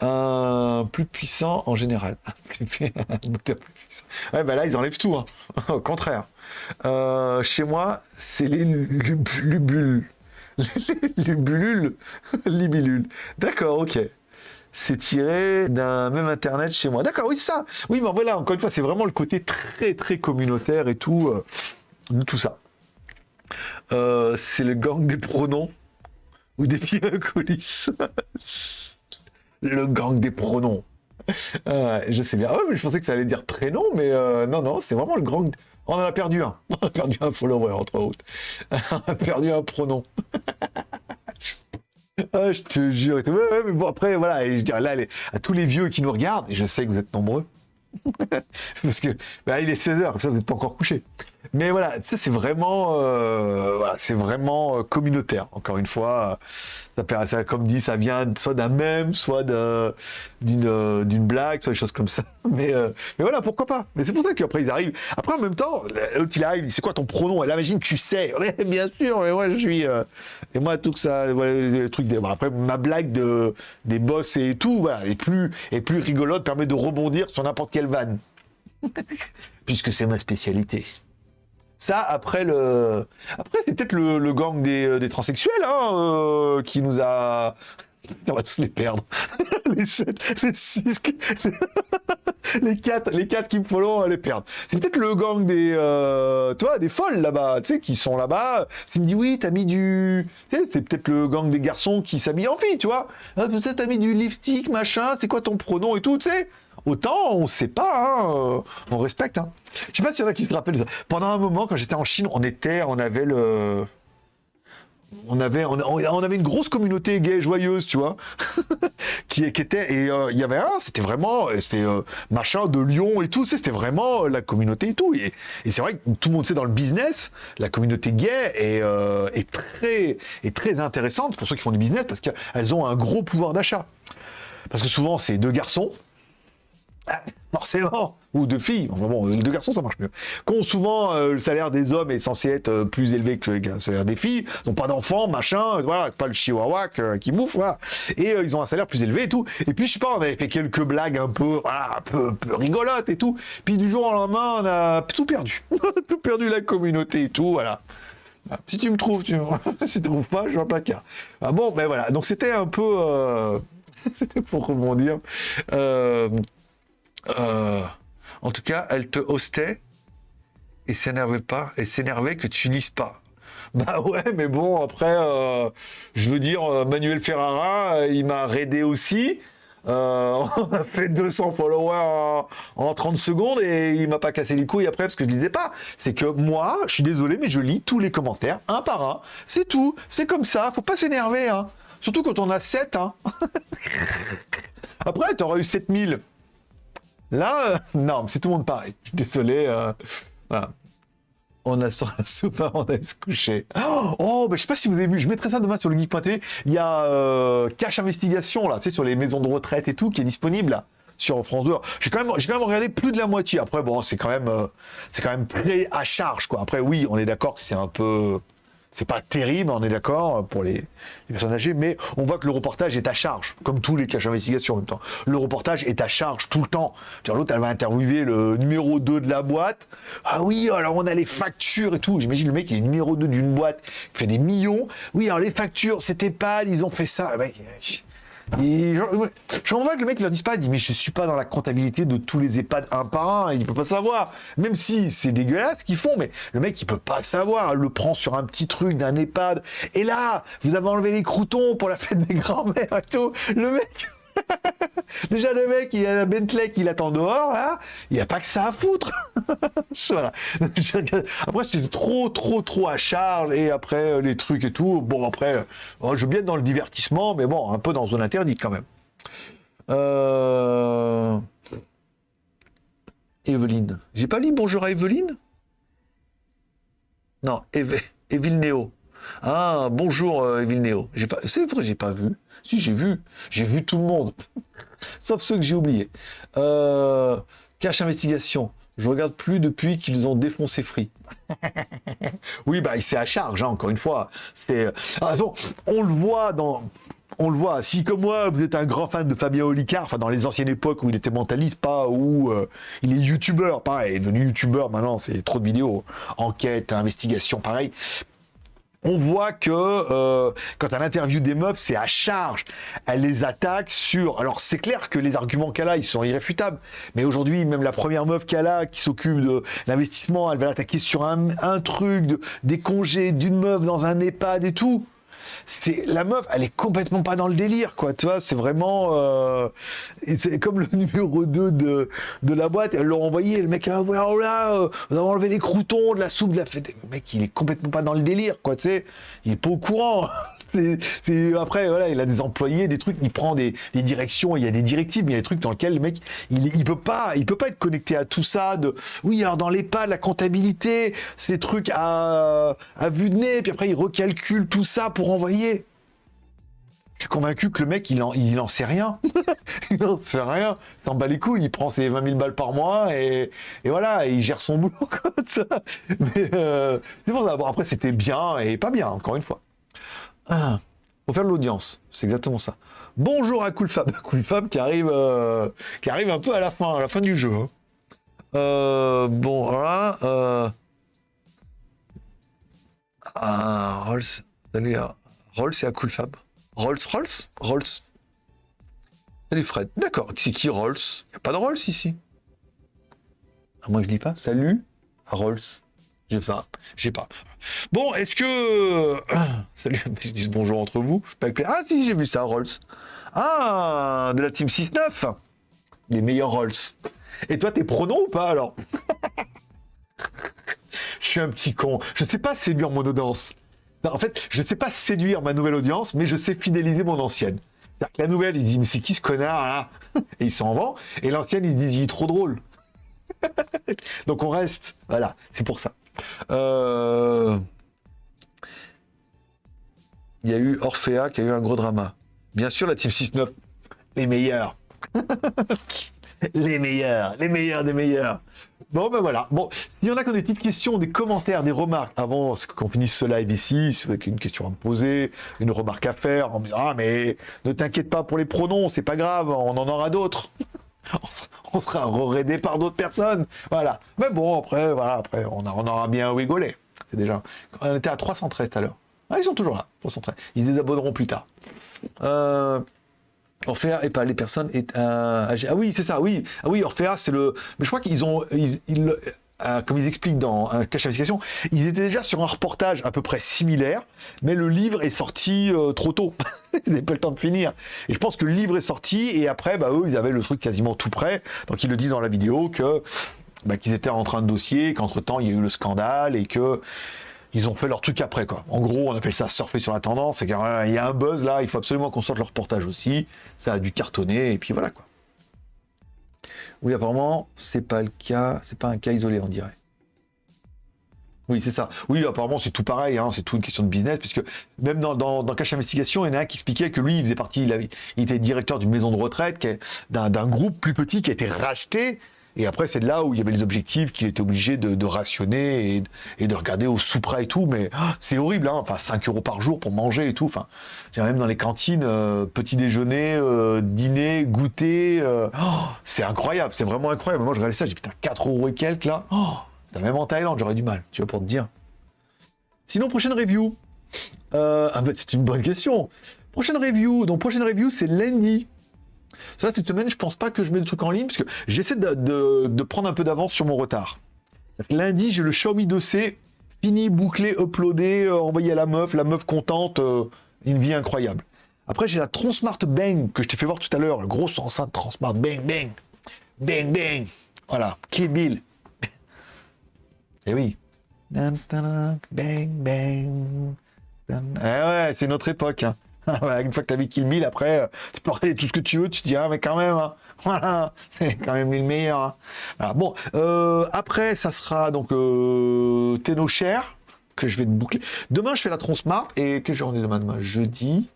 Plus puissant en général. ouais, bah là ils enlèvent tout. Hein. Au contraire. chez moi, c'est les lubules. Lubulules. Libilules. D'accord, ok c'est tiré d'un même internet chez moi. D'accord, oui, ça. Oui, mais voilà, encore une fois, c'est vraiment le côté très, très communautaire et tout, euh, tout ça. Euh, c'est le gang des pronoms ou des filles coulisses. le gang des pronoms. Euh, je sais bien. Ah mais je pensais que ça allait dire prénom, mais non, non, c'est vraiment le gang. On en a perdu un. On a perdu un follower, entre autres. On a perdu un pronom. Ah, je te jure. Mais bon, après, voilà, et je dirais là, à tous les vieux qui nous regardent, et je sais que vous êtes nombreux, parce que bah, il est 16h, comme ça, vous n'êtes pas encore couché. Mais c'est vraiment, euh, voilà, c'est vraiment euh, communautaire. Encore une fois, ça, ça, comme dit, ça vient soit d'un même, soit d'une euh, blague, soit des choses comme ça. Mais, mais voilà, pourquoi pas? Mais c'est pour ça qu'après ils arrivent. Après en même temps, l'autre il arrive, c'est quoi ton pronom? Elle imagine tu sais. bien sûr, mais moi je suis. et moi tout ça, le truc. Après ma blague de des boss et tout, voilà, est plus est plus rigolote, permet de rebondir sur n'importe quelle vanne. Puisque c'est ma spécialité. Ça, après le, après c'est peut-être le, gang des, euh, des transsexuels hein, euh, qui nous a. On va tous les perdre. les 7, les 6, les 4, les 4 qui me follow, on va les perdre. C'est peut-être le gang des, euh, toi, des folles là-bas, tu sais, qui sont là-bas. S'il me dit oui, t'as mis du, c'est peut-être le gang des garçons qui s'habillent en fille, tu vois. Ah, t'as mis du lipstick, machin, c'est quoi ton pronom et tout, tu sais. Autant, on sait pas, hein, euh, on respecte. Hein. Je sais pas s'il y en a qui se rappellent. Pendant un moment, quand j'étais en Chine, on était, on avait le... On avait, on, avait une grosse communauté gay joyeuse, tu vois, qui, était, et euh, il y avait un, c'était vraiment, c'était euh, machin de Lyon et tout, c'était vraiment la communauté et tout. Et, c'est vrai que tout le monde sait dans le business, la communauté gay est, est, très, est très intéressante pour ceux qui font du business parce qu'elles ont un gros pouvoir d'achat. Parce que souvent, c'est deux garçons, forcément, ou de filles, enfin bon, deux garçons ça marche mieux, Quand souvent euh, le salaire des hommes est censé être euh, plus élevé que le salaire des filles, n'ont pas d'enfants, machin, voilà, c'est pas le chihuahua qui bouffe. Et euh, ils ont un salaire plus élevé et tout. Et puis je sais pas, on avait fait quelques blagues un peu, un peu, rigolotes et tout. Puis du jour au lendemain, on a tout perdu. tout perdu la communauté et tout, voilà. Si tu me trouves, tu si tu trouves pas, je vais un placard. Ah bon, ben voilà. Donc c'était un peu, c'était pour rebondir. Euh, en tout cas, elle te hostait et s'énervait pas, et s'énervait que tu lises pas. Bah ouais, mais bon, après, euh, je veux dire, euh, Manuel Ferrara, il m'a raidé aussi. on a fait 200 followers en, 30 secondes et il m'a pas cassé les couilles après parce que je lisais pas. C'est que moi, je suis désolé, mais je lis tous les commentaires un par un. C'est tout. C'est comme ça. Faut pas s'énerver. Hein. Surtout quand on a 7. Hein. après, tu aurais eu 7000. Là, euh, non, c'est tout le monde pareil. Désolé. Euh, voilà. On a sur la soupe on a se coucher. Oh, ben, je sais pas si vous avez vu, je mettrai ça demain sur le geek.tv. Il y a euh, Cache Investigation, là, sais, sur les maisons de retraite et tout, qui est disponible, là, sur France 2. J'ai quand même, quand même regardé plus de la moitié. Après, bon, c'est quand même, c'est quand même très à charge, quoi. Après, oui, on est d'accord que c'est un peu, c'est pas terrible, on est d'accord, pour les, personnes âgées, mais on voit que le reportage est à charge, comme tous les caches d'investigation en même temps. Le reportage est à charge tout le temps. L'autre, elle va interviewer le numéro 2 de la boîte. Ah oui, alors on a les factures et tout. J'imagine le mec qui est numéro 2 d'une boîte, qui fait des millions. Oui, alors les factures, c'était pas, ils ont fait ça. Et j'en vois que le mec leur dise pas, il dit mais je suis pas dans la comptabilité de tous les EHPAD un par un, il peut pas savoir. Même si c'est dégueulasse ce qu'ils font, mais le mec il peut pas savoir, le prend sur un petit truc d'un EHPAD. Et là, vous avez enlevé les croutons pour la fête des grands-mères et tout. Le mec, Déjà, le mec, il a la Bentley qu'il attend dehors, là, il a pas que ça à foutre. voilà. Après, c'était trop, trop, trop à charge, et après, euh, les trucs et tout. Bon, après, euh, je veux bien être dans le divertissement, mais bon, un peu dans zone interdite quand même. Euh... Evelyne. J'ai pas lu bonjour à Evelyne? Non, Eve... Néo. Ah, bonjour euh, Néo. Pas... C'est vrai, j'ai pas vu. Si, j'ai vu. J'ai vu tout le monde. Sauf ceux que j'ai oubliés. Euh, cache investigation. Je regarde plus depuis qu'ils ont défoncé Free. oui, bah, c'est à charge, hein, encore une fois. C'est, ah, on le voit dans, on le voit. Si comme moi, vous êtes un grand fan de Fabien Olicard, enfin dans les anciennes époques où il était mentaliste, pas où euh, il est youtubeur, pareil, il est devenu youtubeur maintenant, c'est trop de vidéos, enquête, investigation, pareil on voit que euh, quand elle interview des meufs, c'est à charge. Elle les attaque sur... Alors c'est clair que les arguments qu'elle a, ils sont irréfutables. Mais aujourd'hui, même la première meuf qu'elle a, qui s'occupe de l'investissement, elle va l'attaquer sur un, un truc, de, des congés d'une meuf dans un EHPAD et tout c'est la meuf, elle est complètement pas dans le délire, quoi. Tu vois, c'est vraiment, euh, c'est comme le numéro 2 de, de la boîte. Elle l'a envoyé, le mec, ah, voilà, oh là, euh, vous avez enlevé les croutons de la soupe de la fête. Le mec, il est complètement pas dans le délire, quoi. Tu sais, il est pas au courant. après, voilà, il a des employés, des trucs, il prend des, directions, il y a des directives, mais il y a des trucs dans lesquels le mec, il, il peut pas, peut pas être connecté à tout ça. De, oui, alors dans pas la comptabilité, ces trucs à, à vue de nez, puis après il recalcule tout ça pour envoyer. Je suis convaincu que le mec, il en, il en sait rien. il en sait rien. S'en bat les couilles. Il prend ses 20 000 balles par mois et, voilà, il gère son boulot ça. Mais euh, c'est pour ça. Après, c'était bien et pas bien, encore une fois. Ah, faut faire de l'audience. C'est exactement ça. Bonjour à Coolfab. Coolfab qui arrive, euh, qui arrive un peu à la fin, à la fin du jeu. Hein. Euh, bon, voilà. Euh... Ah, Rolls. Salut, Rolls et à Coolfab. Rolls Rolls Rolls. Salut Fred. D'accord. C'est qui Rolls? Il n'y a pas de Rolls ici? Ah, moi je dis pas. Salut à Rolls. J'ai pas. J'ai pas. Bon, est-ce que. Salut, ils disent bonjour entre vous. Ah si, j'ai vu ça, Rolls. Ah, de la team 6-9. Les meilleurs Rolls. Et toi, t'es pronom ou pas alors Je suis un petit con. Je sais pas séduire mon audience en fait, je sais pas séduire ma nouvelle audience, mais je sais fidéliser mon ancienne. cest que la nouvelle, il dit, mais c'est qui ce connard là Et il s'en vend. Et l'ancienne, il dit, il est trop drôle. Donc on reste. Voilà, c'est pour ça. Euh, il y a eu Orphea qui a eu un gros drama. Bien sûr, la Team 6-9, les meilleurs. les meilleurs, les meilleurs des meilleurs. Bon, ben voilà. Bon, il y en a qui ont des petites questions, des commentaires, des remarques avant qu'on finisse ce live ici, avez une question à me poser, une remarque à faire, en me disant, ah, mais ne t'inquiète pas pour les pronoms, c'est pas grave, on en aura d'autres. on sera rerédé par d'autres personnes. Voilà. Mais bon, après, voilà, après, on, aura bien rigolé. C'est déjà. On était à 313 tout à l'heure. Ah, ils sont toujours là, 313. Ils se désabonneront plus tard. Euh, et pas les personnes est Ah oui, c'est ça, oui. Ah oui, Orphea, c'est le. Mais je crois qu'ils ont. Euh, comme ils expliquent dans un cache d'investigation, ils étaient déjà sur un reportage à peu près similaire, mais le livre est sorti euh, trop tôt. ils n'avaient pas le temps de finir. Et je pense que le livre est sorti, et après, bah, eux, ils avaient le truc quasiment tout prêt. Donc ils le disent dans la vidéo que bah, qu'ils étaient en train de dossier, qu'entre-temps, il y a eu le scandale, et que ils ont fait leur truc après, quoi. En gros, on appelle ça surfer sur la tendance. Qu'il y a un buzz là, il faut absolument qu'on sorte le reportage aussi. Ça a dû cartonner, et puis voilà, quoi. Oui, apparemment, c'est pas le cas, c'est pas un cas isolé, on dirait. Oui, c'est ça. Oui, apparemment, c'est tout pareil, hein, c'est tout une question de business, puisque même dans, dans, Cache Investigation, il y en a un qui expliquait que lui, il faisait partie, il était directeur d'une maison de retraite, d'un groupe plus petit qui a été racheté et après, c'est là où il y avait les objectifs qu'il était obligé de, rationner et, de regarder au sous-près et tout. Mais ah, c'est horrible, hein enfin, 5 euros par jour pour manger et tout. Enfin, même dans les cantines, euh, petit déjeuner, euh, dîner, goûter. Euh, oh, c'est incroyable, c'est vraiment incroyable. Moi, je regardais ça, j'ai putain, 4 euros et quelques là. Oh, même en Thaïlande, j'aurais du mal, tu vois, pour te dire. Sinon, prochaine review. Ah, bah, c'est une bonne question. Prochaine review, donc prochaine review, c'est lundi. Ça, cette semaine, je pense pas que je mets le truc en ligne, parce que j'essaie de, prendre un peu d'avance sur mon retard. Lundi, j'ai le Xiaomi 2C, fini, bouclé, uploadé, euh, envoyé à la meuf, la meuf contente, euh, une vie incroyable. Après, j'ai la Transmart Bang, que je t'ai fait voir tout à l'heure, le gros enceinte Transmart Bang, Bang, Bang, Bang. Voilà, Kill Bill. Eh oui. Bang, bang. Eh ouais, c'est notre époque. Hein. Une fois que tu as Kill Bill, après, euh, tu peux regarder tout ce que tu veux, tu te dis, ah, mais quand même, hein. voilà, c'est quand même le meilleur. Hein. Bon, euh, après, ça sera donc euh, que je vais te boucler. Demain, je fais la Transmart, et quelle journée demain Demain, jeudi.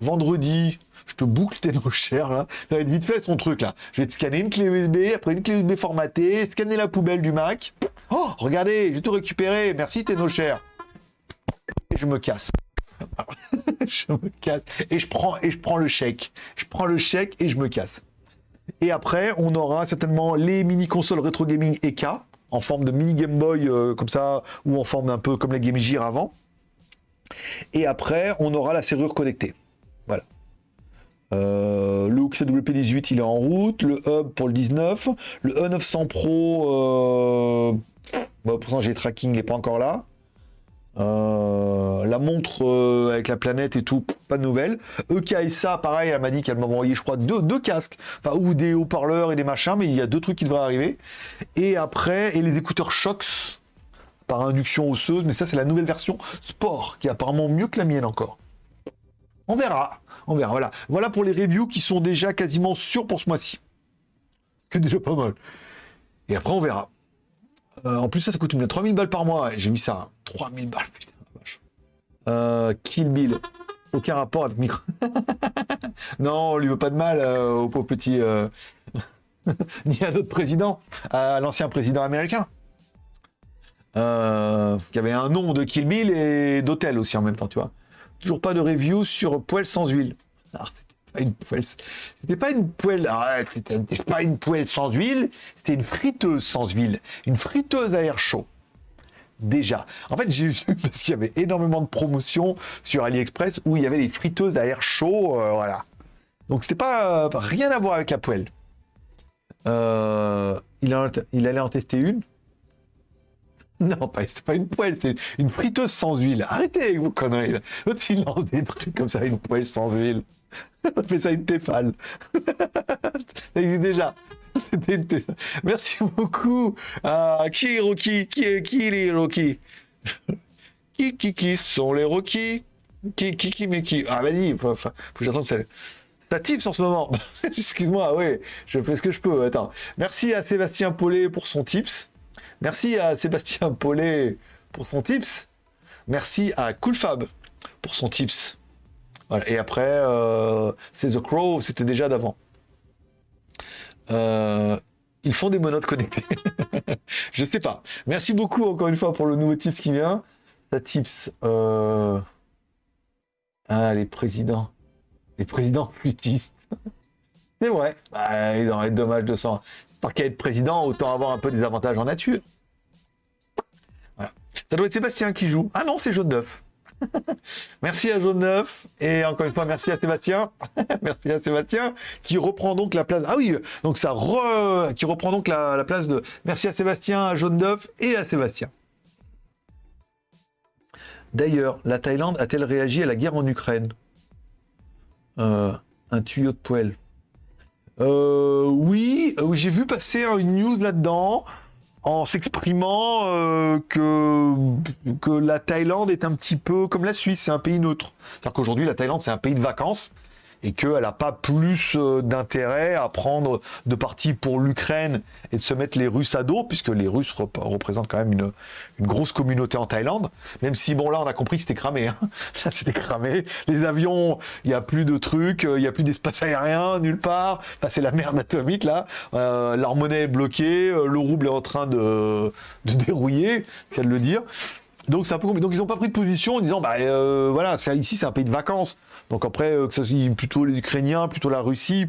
Vendredi, je te boucle Cher, là. Ça va vite fait son truc, là. Je vais te scanner une clé USB, après une clé USB formatée, scanner la poubelle du Mac. Oh, regardez, j'ai tout récupéré. Merci Cher. Et je me casse. je me casse. Et je, prends, et je prends le chèque. Je prends le chèque et je me casse. Et après, on aura certainement les mini-consoles rétro gaming EK, en forme de mini Game Boy, euh, comme ça, ou en forme un peu comme la Game Gear avant. Et après, on aura la serrure connectée. Voilà. Euh, le Hook CWP18, il est en route. Le Hub pour le 19. Le E900 Pro, euh... bon, pourtant j'ai tracking, il n'est pas encore là. Euh, la montre euh, avec la planète et tout, pas de nouvelles. EKSA, pareil, elle m'a dit qu'elle m'a envoyé, je crois, deux, casques, enfin, ou des haut-parleurs et des machins, mais il y a deux trucs qui devraient arriver. Et après, et les écouteurs Shox par induction osseuse, mais ça, c'est la nouvelle version sport, qui est apparemment mieux que la mienne encore. On verra. On verra. Voilà. Voilà pour les reviews qui sont déjà quasiment sûrs pour ce mois-ci. Que déjà pas mal. Et après, on verra. Euh, en plus, ça, ça coûte une 3000 balles par mois. J'ai mis ça. 3000 balles, putain, vache. Euh, Kill Bill. Aucun rapport avec Micro. non, on lui veut pas de mal euh, au pauvre petit. Euh, ni à d'autres présidents. À l'ancien président américain. qui avait un nom de Kill Bill et d'hôtel aussi en même temps, tu vois. Toujours pas de review sur poêle sans huile. Ah, c'était pas une poêle. C'était pas c'était pas une poêle sans huile. C'était une friteuse sans huile. Une friteuse à air chaud. Déjà. En fait, j'ai eu parce qu'il y avait énormément de promotions sur AliExpress où il y avait des friteuses à air chaud. Euh, voilà. Donc c'était pas euh, rien à voir avec la poêle. Euh, il, allait en tester une. Non, pas, c'est pas une poêle, c'est une friteuse sans huile. Arrêtez avec vos conneries. L'autre, des trucs comme ça, une poêle sans huile. On ça une téfale. ça existe déjà. Merci beaucoup. Ah, qui Rocky? Qui qui les Rocky? Qui qui qui sont les Rocky? Qui qui qui mais qui? Ah vas-y, faut, que j'attende ça. Ça tips en ce moment. Excuse-moi, oui, je fais ce que je peux. Attends. Merci à Sébastien Paulet pour son tips. Merci à Sébastien Paulet pour son tips. Merci à Coolfab pour son tips. Voilà. Et après, euh, c'est The Crow, c'était déjà d'avant. Euh, ils font des monotes connectés. je sais pas. Merci beaucoup encore une fois pour le nouveau tips qui vient. Ça tips. Euh... Ah, les présidents. Les présidents flûtistes. C'est vrai. Bah, il aurait dommage de s'en par qu'à être président, autant avoir un peu des avantages en nature. Voilà. Ça doit être Sébastien qui joue. Ah non, c'est Jaune Neuf. merci à Jaune Neuf. Et encore une fois, merci à Sébastien. merci à Sébastien qui reprend donc la place. Ah oui, donc ça qui reprend donc la, place de. Merci à Sébastien, à Jaune Neuf et à Sébastien. D'ailleurs, la Thaïlande a-t-elle réagi à la guerre en Ukraine? Euh, Un tuyau de poêle. Euh, oui, euh, j'ai vu passer une news là-dedans en s'exprimant euh, que, que la Thaïlande est un petit peu comme la Suisse, c'est un pays neutre. C'est-à-dire qu'aujourd'hui, la Thaïlande, c'est un pays de vacances et qu'elle n'a pas plus euh, d'intérêt à prendre de parti pour l'Ukraine et de se mettre les Russes à dos, puisque les Russes représentent quand même une, une, grosse communauté en Thaïlande, même si, bon, là, on a compris que c'était cramé. Hein. Là, c'était cramé. Les avions, il n'y a plus de trucs, il n'y a plus d'espace aérien nulle part. Enfin, c'est la merde atomique, là. Euh, monnaie est bloquée, euh, le rouble est en train de, de dérouiller, qu'à le dire. Donc Donc ils n'ont pas pris de position en disant bah euh, voilà, ici c'est un pays de vacances. Donc après euh, que ce soit plutôt les Ukrainiens, plutôt la Russie,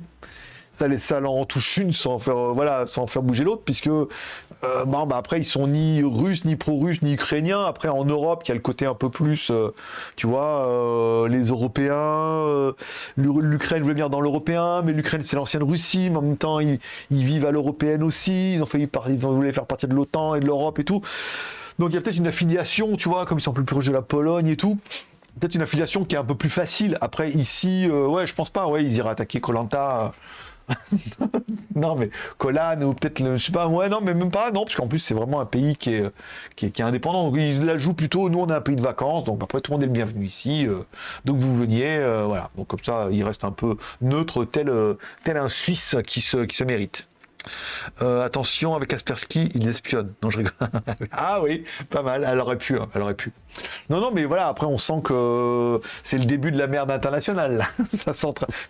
ça ça en touche une sans faire euh, voilà sans faire bouger l'autre puisque bon, bah après ils sont ni russes ni pro-russes ni ukrainiens. Après en Europe il y a le côté un peu plus tu vois les Européens, l'Ukraine voulait venir dans l'européen, mais l'Ukraine c'est l'ancienne Russie, mais en même temps ils, vivent à l'européenne aussi. Ils ont failli ils voulaient faire partie de l'OTAN et de l'Europe et tout. Donc il y a peut-être une affiliation, tu vois, comme ils sont plus proches de la Pologne et tout. Peut-être une affiliation qui est un peu plus facile. Après, ici, euh, ouais, je pense pas, ouais, ils iraient attaquer Colanta. non, mais Colan ou peut-être, je sais pas, ouais, non, mais même pas, non, parce qu'en plus, c'est vraiment un pays qui est, indépendant. Donc, ils la jouent plutôt, nous, on est un pays de vacances, donc après, tout le monde est le bienvenu ici. Euh, donc, vous veniez, euh, voilà. Donc, comme ça, il reste un peu neutre, tel, tel un Suisse qui se, qui se mérite. Euh, attention, avec Aspersky, il espionne. Non, je rigole. ah oui, pas mal. Elle aurait pu. Hein, elle aurait pu. Non, non, mais voilà. Après, on sent que c'est le début de la merde internationale. ça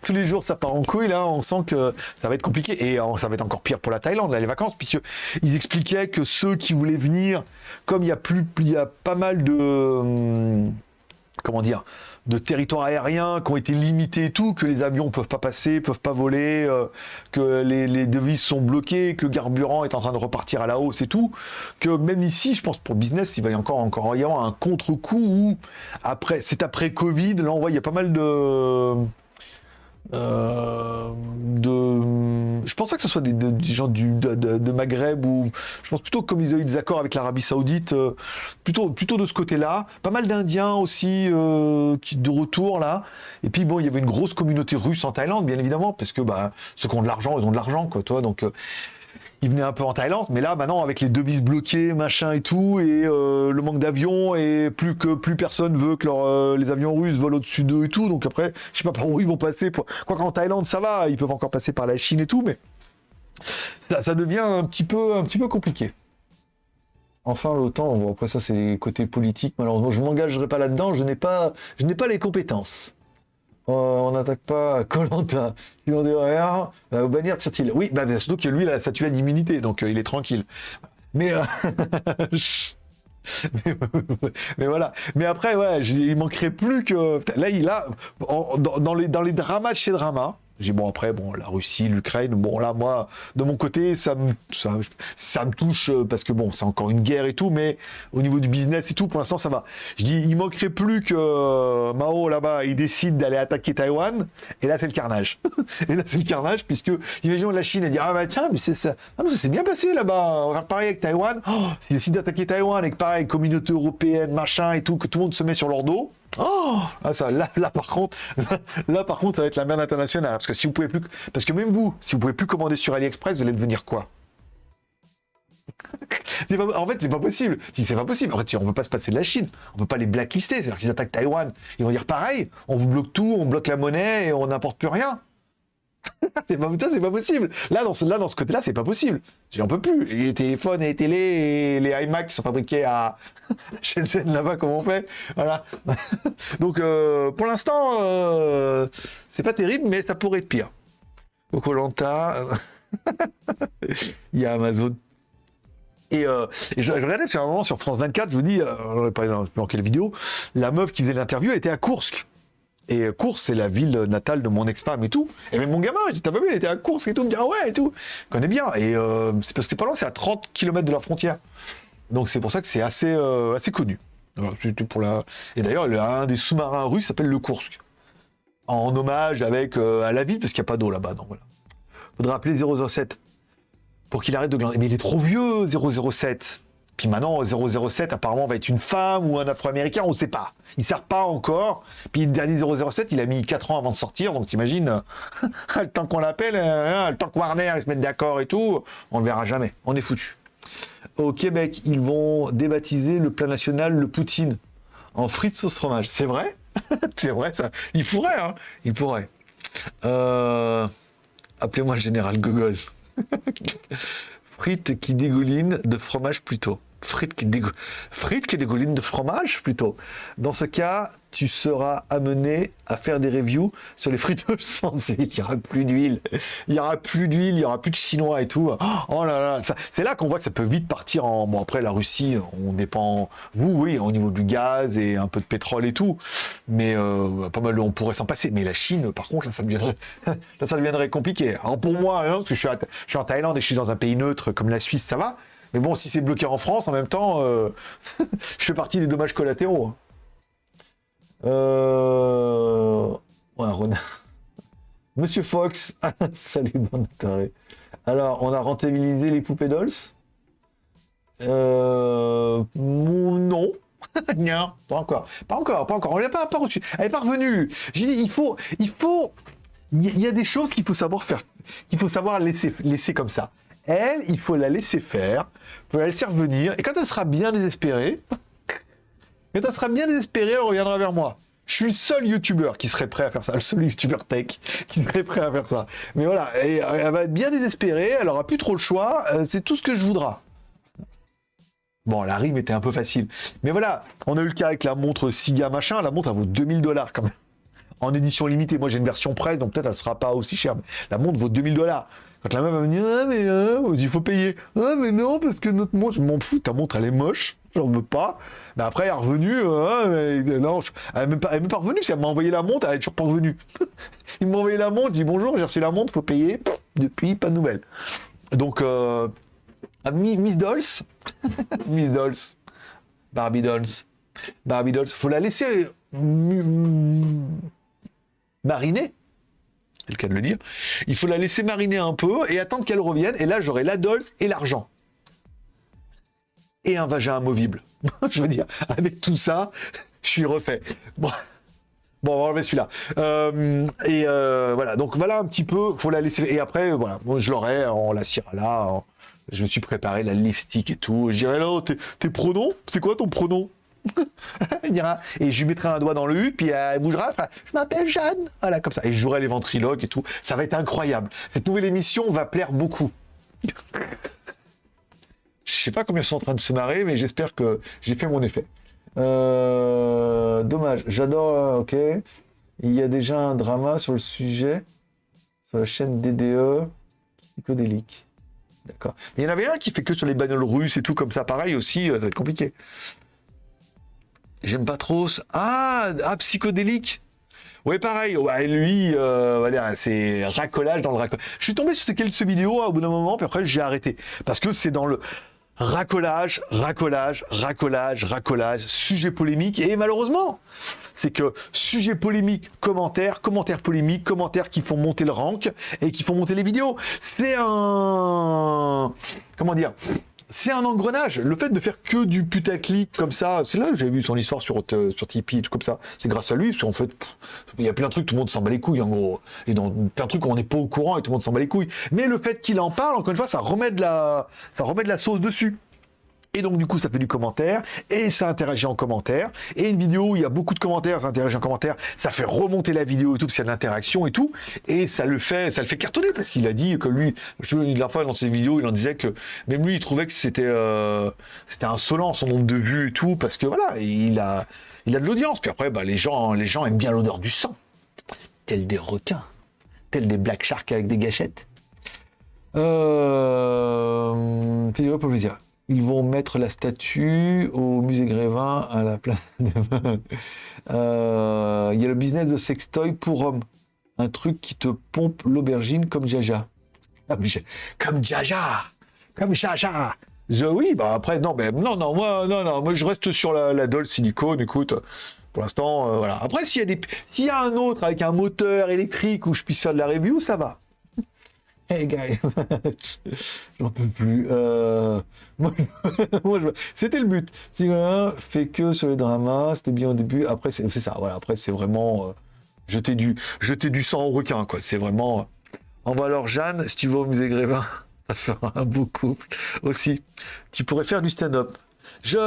Tous les jours, ça part en couille. Là, on sent que ça va être compliqué. Et ça va être encore pire pour la Thaïlande, là, les vacances, puisque ils expliquaient que ceux qui voulaient venir, comme il y a plus, il y a pas mal de, hum, comment dire, de territoires aériens qui ont été limités et tout, que les avions peuvent pas passer, peuvent pas voler, euh, que les, devises sont bloquées, que le carburant est en train de repartir à la hausse et tout, que même ici, je pense pour business, il va y encore encore y un contre-coup où après, c'est après Covid, là on voit il y a pas mal de euh, de, je pense pas que ce soit des, gens du, de, Maghreb ou je pense plutôt comme ils ont eu des accords avec l'Arabie Saoudite, euh, plutôt, plutôt de ce côté-là. Pas mal d'Indiens aussi euh, qui de retour là. Et puis bon, il y avait une grosse communauté russe en Thaïlande, bien évidemment, parce que bah, ceux qui ont de l'argent, ils ont de l'argent, quoi, toi. Donc il venait un peu en Thaïlande, mais là maintenant avec les devises bloquées, machin et tout, et euh, le manque d'avions, et plus que plus personne veut que euh, les avions russes volent au-dessus d'eux et tout, donc après, je sais pas par où ils vont passer. Pour... Quoi qu'en Thaïlande ça va, ils peuvent encore passer par la Chine et tout, mais ça, devient un petit peu, un petit peu compliqué. Enfin, l'OTAN, après ça c'est les côtés politiques, malheureusement je m'engagerai pas là-dedans, je n'ai pas, je n'ai pas les compétences. Euh, on n'attaque pas Colanta. Si on dit rien, bah, bannir tire-t-il. Oui, bah, surtout que lui, là, ça tue d'immunité, donc euh, il est tranquille. Mais, euh, mais, voilà. Mais après, ouais, il manquerait plus que. Là, il a. Dans, les, dans les dramas de chez Drama, j'ai bon après bon la Russie, l'Ukraine, bon là moi de mon côté ça me ça, ça me touche euh, parce que bon c'est encore une guerre et tout, mais au niveau du business et tout pour l'instant ça va. Je dis il manquerait plus que euh, Mao là-bas il décide d'aller attaquer Taïwan et là c'est le carnage. et là c'est le carnage puisque imaginons la Chine elle dit ah bah tiens mais c'est ça ah, mais c'est bien passé là-bas on va pareil avec Taïwan. Oh, s'il décide d'attaquer Taïwan que pareil communauté européenne machin et tout que tout le monde se met sur leur dos Oh ah, ça, là, là, par contre, là, par contre, ça va être la merde internationale. Si vous pouvez plus, parce que même vous, si vous pouvez plus commander sur AliExpress, vous allez devenir quoi? En fait, c'est pas possible. Si c'est pas possible, en fait, on peut pas se passer de la Chine. On peut pas les blacklister. C'est-à-dire qu'ils attaquent Taïwan, ils vont dire pareil. On vous bloque tout, on bloque la monnaie et on n'importe plus rien. c'est pas, pas possible. Là, dans ce, côté-là, c'est pas possible. J'en peux plus. Les téléphones et les télé et les iMac sont fabriqués à Shenzhen là-bas, comme on fait. Voilà. Donc, euh, pour l'instant, euh, c'est pas terrible, mais ça pourrait être pire. Lanta, il y a Amazon. Et, euh, je, regardais sur un moment sur France 24, je vous dis, euh, pas dans quelle vidéo, la meuf qui faisait l'interview, était à Kursk. Et Course, c'est la ville natale de mon ex-femme et tout. Et même mon gamin, j'ai t'as pas vu, il était à Course et tout, il me dit, ah ouais, et tout. Je connais bien. Et euh, c'est parce que c'est pas loin, c'est à 30 km de la frontière. Donc c'est pour ça que c'est assez, euh, assez connu. Et d'ailleurs, un des sous-marins russes s'appelle le Kursk. En hommage avec, euh, à la ville, parce qu'il n'y a pas d'eau là-bas. Donc voilà. Faudra appeler 007 pour qu'il arrête de glander. Mais il est trop vieux, 007. Puis maintenant, 007 apparemment va être une femme ou un afro-américain, on ne sait pas. Il ne sert pas encore. Puis le dernier 007, il a mis 4 ans avant de sortir, donc t'imagines, le temps qu'on l'appelle, hein, le temps que Warner se mette d'accord et tout, on ne le verra jamais. On est foutu. Au Québec, ils vont débaptiser le plat national le poutine en frites sauce fromage. C'est vrai? C'est vrai ça. Il pourrait, hein Il pourrait. Euh, appelez-moi le général Gogol. frites qui dégoulinent de fromage plutôt frites qui, frites qui dégoulinent de fromage plutôt. Dans ce cas, tu seras amené à faire des reviews sur les frites sans huile. Il n'y aura plus d'huile. Il n'y aura plus d'huile, il n'y aura plus de chinois et tout. Oh là là, c'est là qu'on voit que ça peut vite partir en... Bon, après, la Russie, on dépend... Vous, oui, au niveau du gaz et un peu de pétrole et tout. Mais euh, pas mal, on pourrait s'en passer. Mais la Chine, par contre, là, ça deviendrait, là, ça deviendrait compliqué. Alors pour moi, hein, parce que je suis en Thaïlande et je suis dans un pays neutre comme la Suisse, ça va. Mais bon, si c'est bloqué en France, en même temps, euh, je fais partie des dommages collatéraux. Hein. Euh... Ouais, renard. Monsieur Fox, salut mon intérêt. Alors, on a rentabilisé les poupées dolls euh... Non. non, pas encore. Pas encore, pas encore. On l'a pas, pas reçu. Elle est pas revenue. J'ai dit, il faut, il faut, il y a des choses qu'il faut savoir faire, qu'il faut savoir laisser, laisser comme ça. Elle, il faut la laisser faire, il faut la laisser revenir, et quand elle sera bien désespérée, quand elle sera bien désespérée, elle reviendra vers moi. Je suis le seul youtubeur qui serait prêt à faire ça, le seul youtubeur tech qui serait prêt à faire ça. Mais voilà, elle va être bien désespérée, elle aura plus trop le choix, euh, c'est tout ce que je voudrais. Bon, la rime était un peu facile. Mais voilà, on a eu le cas avec la montre Siga machin, la montre elle vaut 2000 dollars quand même. En édition limitée, moi j'ai une version presse, donc peut-être elle sera pas aussi chère. la montre vaut 2000 dollars. Quand la meuf va me dire, ah, mais euh, il faut payer. Ah, mais non, parce que notre montre, je m'en fous, ta montre, elle est moche, j'en veux pas. Mais après, elle est revenue, euh, non, elle n'est même, pas, revenue, si elle m'a envoyé la montre, elle est toujours pas revenue. il m'a envoyé la montre, dit bonjour, j'ai reçu la montre, faut payer. Depuis, pas de nouvelles. Donc, euh, Miss Dolls, Miss Dolls, Barbie Dolls, Barbie Dolls, faut la laisser mariner le cas de le dire. Il faut la laisser mariner un peu et attendre qu'elle revienne. Et là, j'aurai la Dolls et l'argent. Et un vagin amovible. je veux dire, avec tout ça, je suis refait. Bon. Bon, on va enlever celui-là. Euh, et euh, voilà, donc voilà un petit peu, faut la laisser. Et après, voilà, moi je l'aurai, on la cira là. Je me suis préparé la lipstick et tout. Je dirais là, tes pronoms, c'est quoi ton pronom? et je lui mettrai un doigt dans le U, puis elle bougera, je m'appelle Jeanne, voilà, comme ça, et je jouerai les ventriloques et tout, ça va être incroyable. Cette nouvelle émission va plaire beaucoup. je sais pas combien sont en train de se marrer, mais j'espère que j'ai fait mon effet. Euh, dommage, j'adore, euh, ok. Il y a déjà un drama sur le sujet, sur la chaîne DDE, psychodélique. D'accord. Mais il y en avait un qui fait que sur les bagnoles russes et tout comme ça, pareil aussi, euh, ça va être compliqué. J'aime pas trop. Ah, ah, psychodélique. Ouais, pareil. Ouais, lui, euh, c'est racolage dans le racolage. Je suis tombé sur ces quelques vidéos au bout d'un moment, puis après j'ai arrêté parce que c'est dans le racolage, racolage, racolage, racolage, sujet polémique et malheureusement, c'est que sujet polémique, commentaire, commentaire polémique, commentaires qui font monter le rank et qui font monter les vidéos. C'est un comment dire c'est un engrenage. Le fait de faire que du putaclic comme ça, c'est là que j'ai vu son histoire sur, euh, sur Tipeee, tout comme ça. C'est grâce à lui, parce qu'en fait, il y a plein de trucs, tout le monde s'en bat les couilles, en gros. Et dans plein de trucs, on n'est pas au courant et tout le monde s'en bat les couilles. Mais le fait qu'il en parle, encore une fois, ça remet de la, ça remet de la sauce dessus. Et donc, du coup, ça fait du commentaire, et ça interagit en commentaire. Et une vidéo où il y a beaucoup de commentaires, ça interagit en commentaire, ça fait remonter la vidéo et tout, parce qu'il y a de l'interaction et tout. Et ça le fait, ça le fait cartonner, parce qu'il a dit que lui, je la fois dans ses vidéos, il en disait que même lui, il trouvait que c'était euh, c'était insolent son nombre de vues et tout, parce que voilà, il a, de l'audience. Puis après, bah, les, gens, les gens aiment bien l'odeur du sang, tel des requins, tel des black sharks avec des gâchettes. Euh... Vidéo pour plaisir? Ils vont mettre la statue au musée Grévin à la place de... Euh, il y a le business de sextoy pour hommes. Un truc qui te pompe l'aubergine comme Jaja. Comme Jaja Comme Jaja je, Oui, bah après, non, mais non, non, moi, non, non, moi je reste sur la, la silicone, écoute. Pour l'instant, euh, voilà. Après, s'il y, a des... y a un autre avec un moteur électrique où je puisse faire de la review, ça va. Hey guys, j'en peux plus. Euh... C'était le but. Si fait que sur les dramas, c'était bien au début. Après, c'est ça. Voilà. Après, c'est vraiment euh, jeter du sang au requin, quoi. C'est vraiment. Euh... va alors Jeanne, si tu vas au musée Grévin, ça fera un beau couple aussi. Tu pourrais faire du stand-up. Je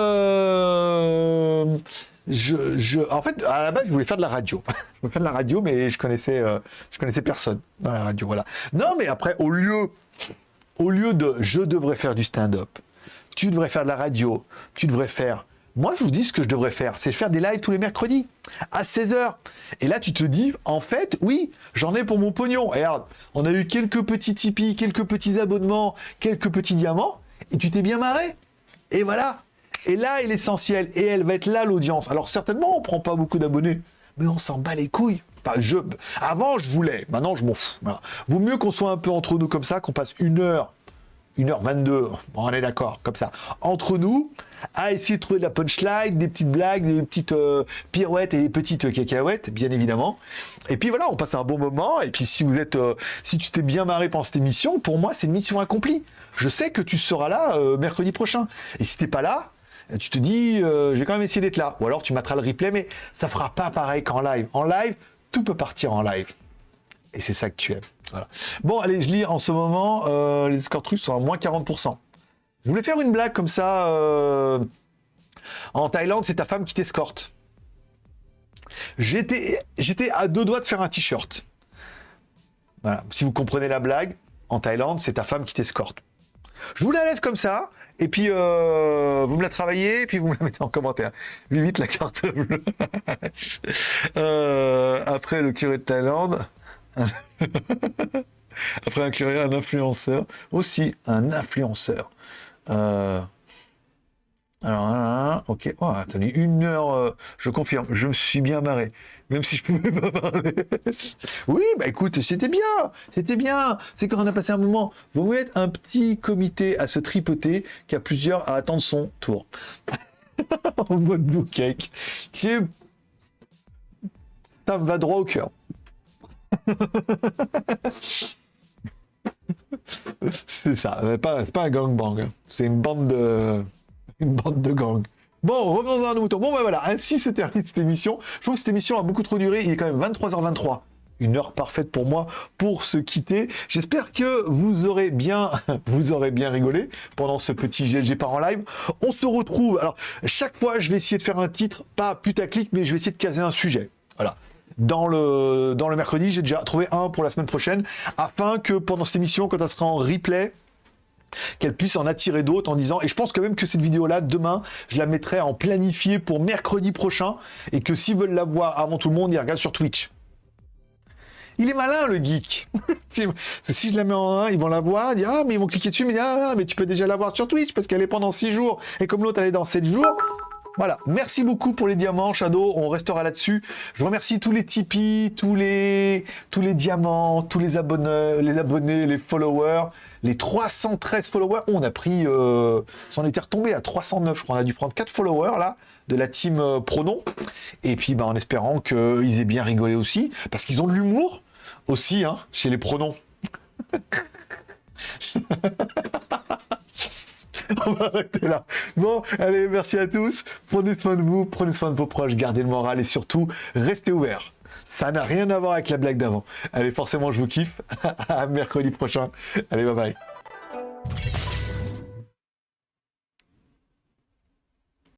je, en fait, à la base, je voulais faire de la radio. je voulais faire de la radio, mais je connaissais, euh, je connaissais personne dans la radio. Voilà. Non, mais après, au lieu, au lieu de je devrais faire du stand-up, tu devrais faire de la radio, tu devrais faire. Moi, je vous dis ce que je devrais faire, c'est faire des lives tous les mercredis à 16h. Et là, tu te dis, en fait, oui, j'en ai pour mon pognon. regarde, on a eu quelques petits Tipeee, quelques petits abonnements, quelques petits diamants, et tu t'es bien marré. Et voilà, et là est l'essentiel. Et elle va être là l'audience. Alors certainement, on prend pas beaucoup d'abonnés, mais on s'en bat les couilles. je... Avant, je voulais. Maintenant, je m'en fous. Vaut mieux qu'on soit un peu entre nous comme ça, qu'on passe une heure, une heure 22, on est d'accord, comme ça, entre nous, à essayer de trouver de la punchline, des petites blagues, des petites euh, pirouettes et des petites cacahuètes, bien évidemment. Et puis voilà, on passe un bon moment. Et puis si vous êtes, euh, si tu t'es bien marré pendant cette émission, pour moi, c'est une mission accomplie. Je sais que tu seras là euh, mercredi prochain. Et si t'es pas là, tu te dis, euh, j'ai quand même essayé d'être là. Ou alors tu mettras le replay, mais ça fera pas pareil qu'en live. En live, tout peut partir en live. Et c'est ça que tu aimes. Bon, allez, je lis en ce moment, euh, les escorts trucs sont à moins 40%. Je voulais faire une blague comme ça. Euh, en Thaïlande, c'est ta femme qui t'escorte. J'étais à deux doigts de faire un t-shirt. Voilà. Si vous comprenez la blague, en Thaïlande, c'est ta femme qui t'escorte. Je vous la laisse comme ça. Et puis, euh, vous me la travaillez, et puis vous me la mettez en commentaire. Vite la carte bleue. Après, le curé de Thaïlande. après un curé, un influenceur. Aussi, un influenceur. Euh, alors, ok. Oh, attendez, une heure, je confirme, je me suis bien marré même si je pouvais pas parler. oui, bah écoute, c'était bien, c'était bien. C'est quand on a passé un moment. Vous être un petit comité à se tripoter qui a plusieurs à attendre son tour. en mode blue cake. Qui est... Va droit au cœur. c'est ça, c'est pas, pas un gangbang. Hein. C'est une bande de. Une bande de gang. Bon, revenons dans un mouton. Bon, ben voilà, ainsi se termine cette émission. Je trouve que cette émission a beaucoup trop duré. Il est quand même 23h23 une heure parfaite pour moi pour se quitter. J'espère que vous aurez bien, vous aurez bien rigolé pendant ce petit GLG par en live. On se retrouve. Alors, chaque fois, je vais essayer de faire un titre, pas putaclic, mais je vais essayer de caser un sujet. Voilà. Dans le, dans le mercredi, j'ai déjà trouvé un pour la semaine prochaine, afin que pendant cette émission, quand elle sera en replay, qu'elle puisse en attirer d'autres en disant, et je pense quand même que cette vidéo-là, demain, je la mettrai en planifié pour mercredi prochain, et que s'ils veulent la voir avant tout le monde, ils regardent sur Twitch. Il est malin, le geek. si je la mets en 1, ils vont la voir, dire, ah, mais ils vont cliquer dessus, mais, ah, mais tu peux déjà la voir sur Twitch, parce qu'elle est pendant 6 jours, et comme l'autre, elle est dans 7 jours, voilà, merci beaucoup pour les diamants, Shadow, on restera là-dessus. Je remercie tous les Tipeee, tous les, tous les diamants, tous les abonnés, les abonnés, les followers, les 313 followers. on a pris, euh, on était retombé à 309, je crois, on a dû prendre 4 followers, là, de la team euh, Pronom. Et puis, bah, en espérant qu'ils aient bien rigolé aussi, parce qu'ils ont de l'humour aussi, hein, chez les pronoms. on va arrêter là. Bon, allez, merci à tous. Prenez soin de vous, prenez soin de vos proches, gardez le moral et surtout, restez ouverts. Ça n'a rien à voir avec la blague d'avant. Allez, forcément, je vous kiffe. à mercredi prochain. Allez, bye bye.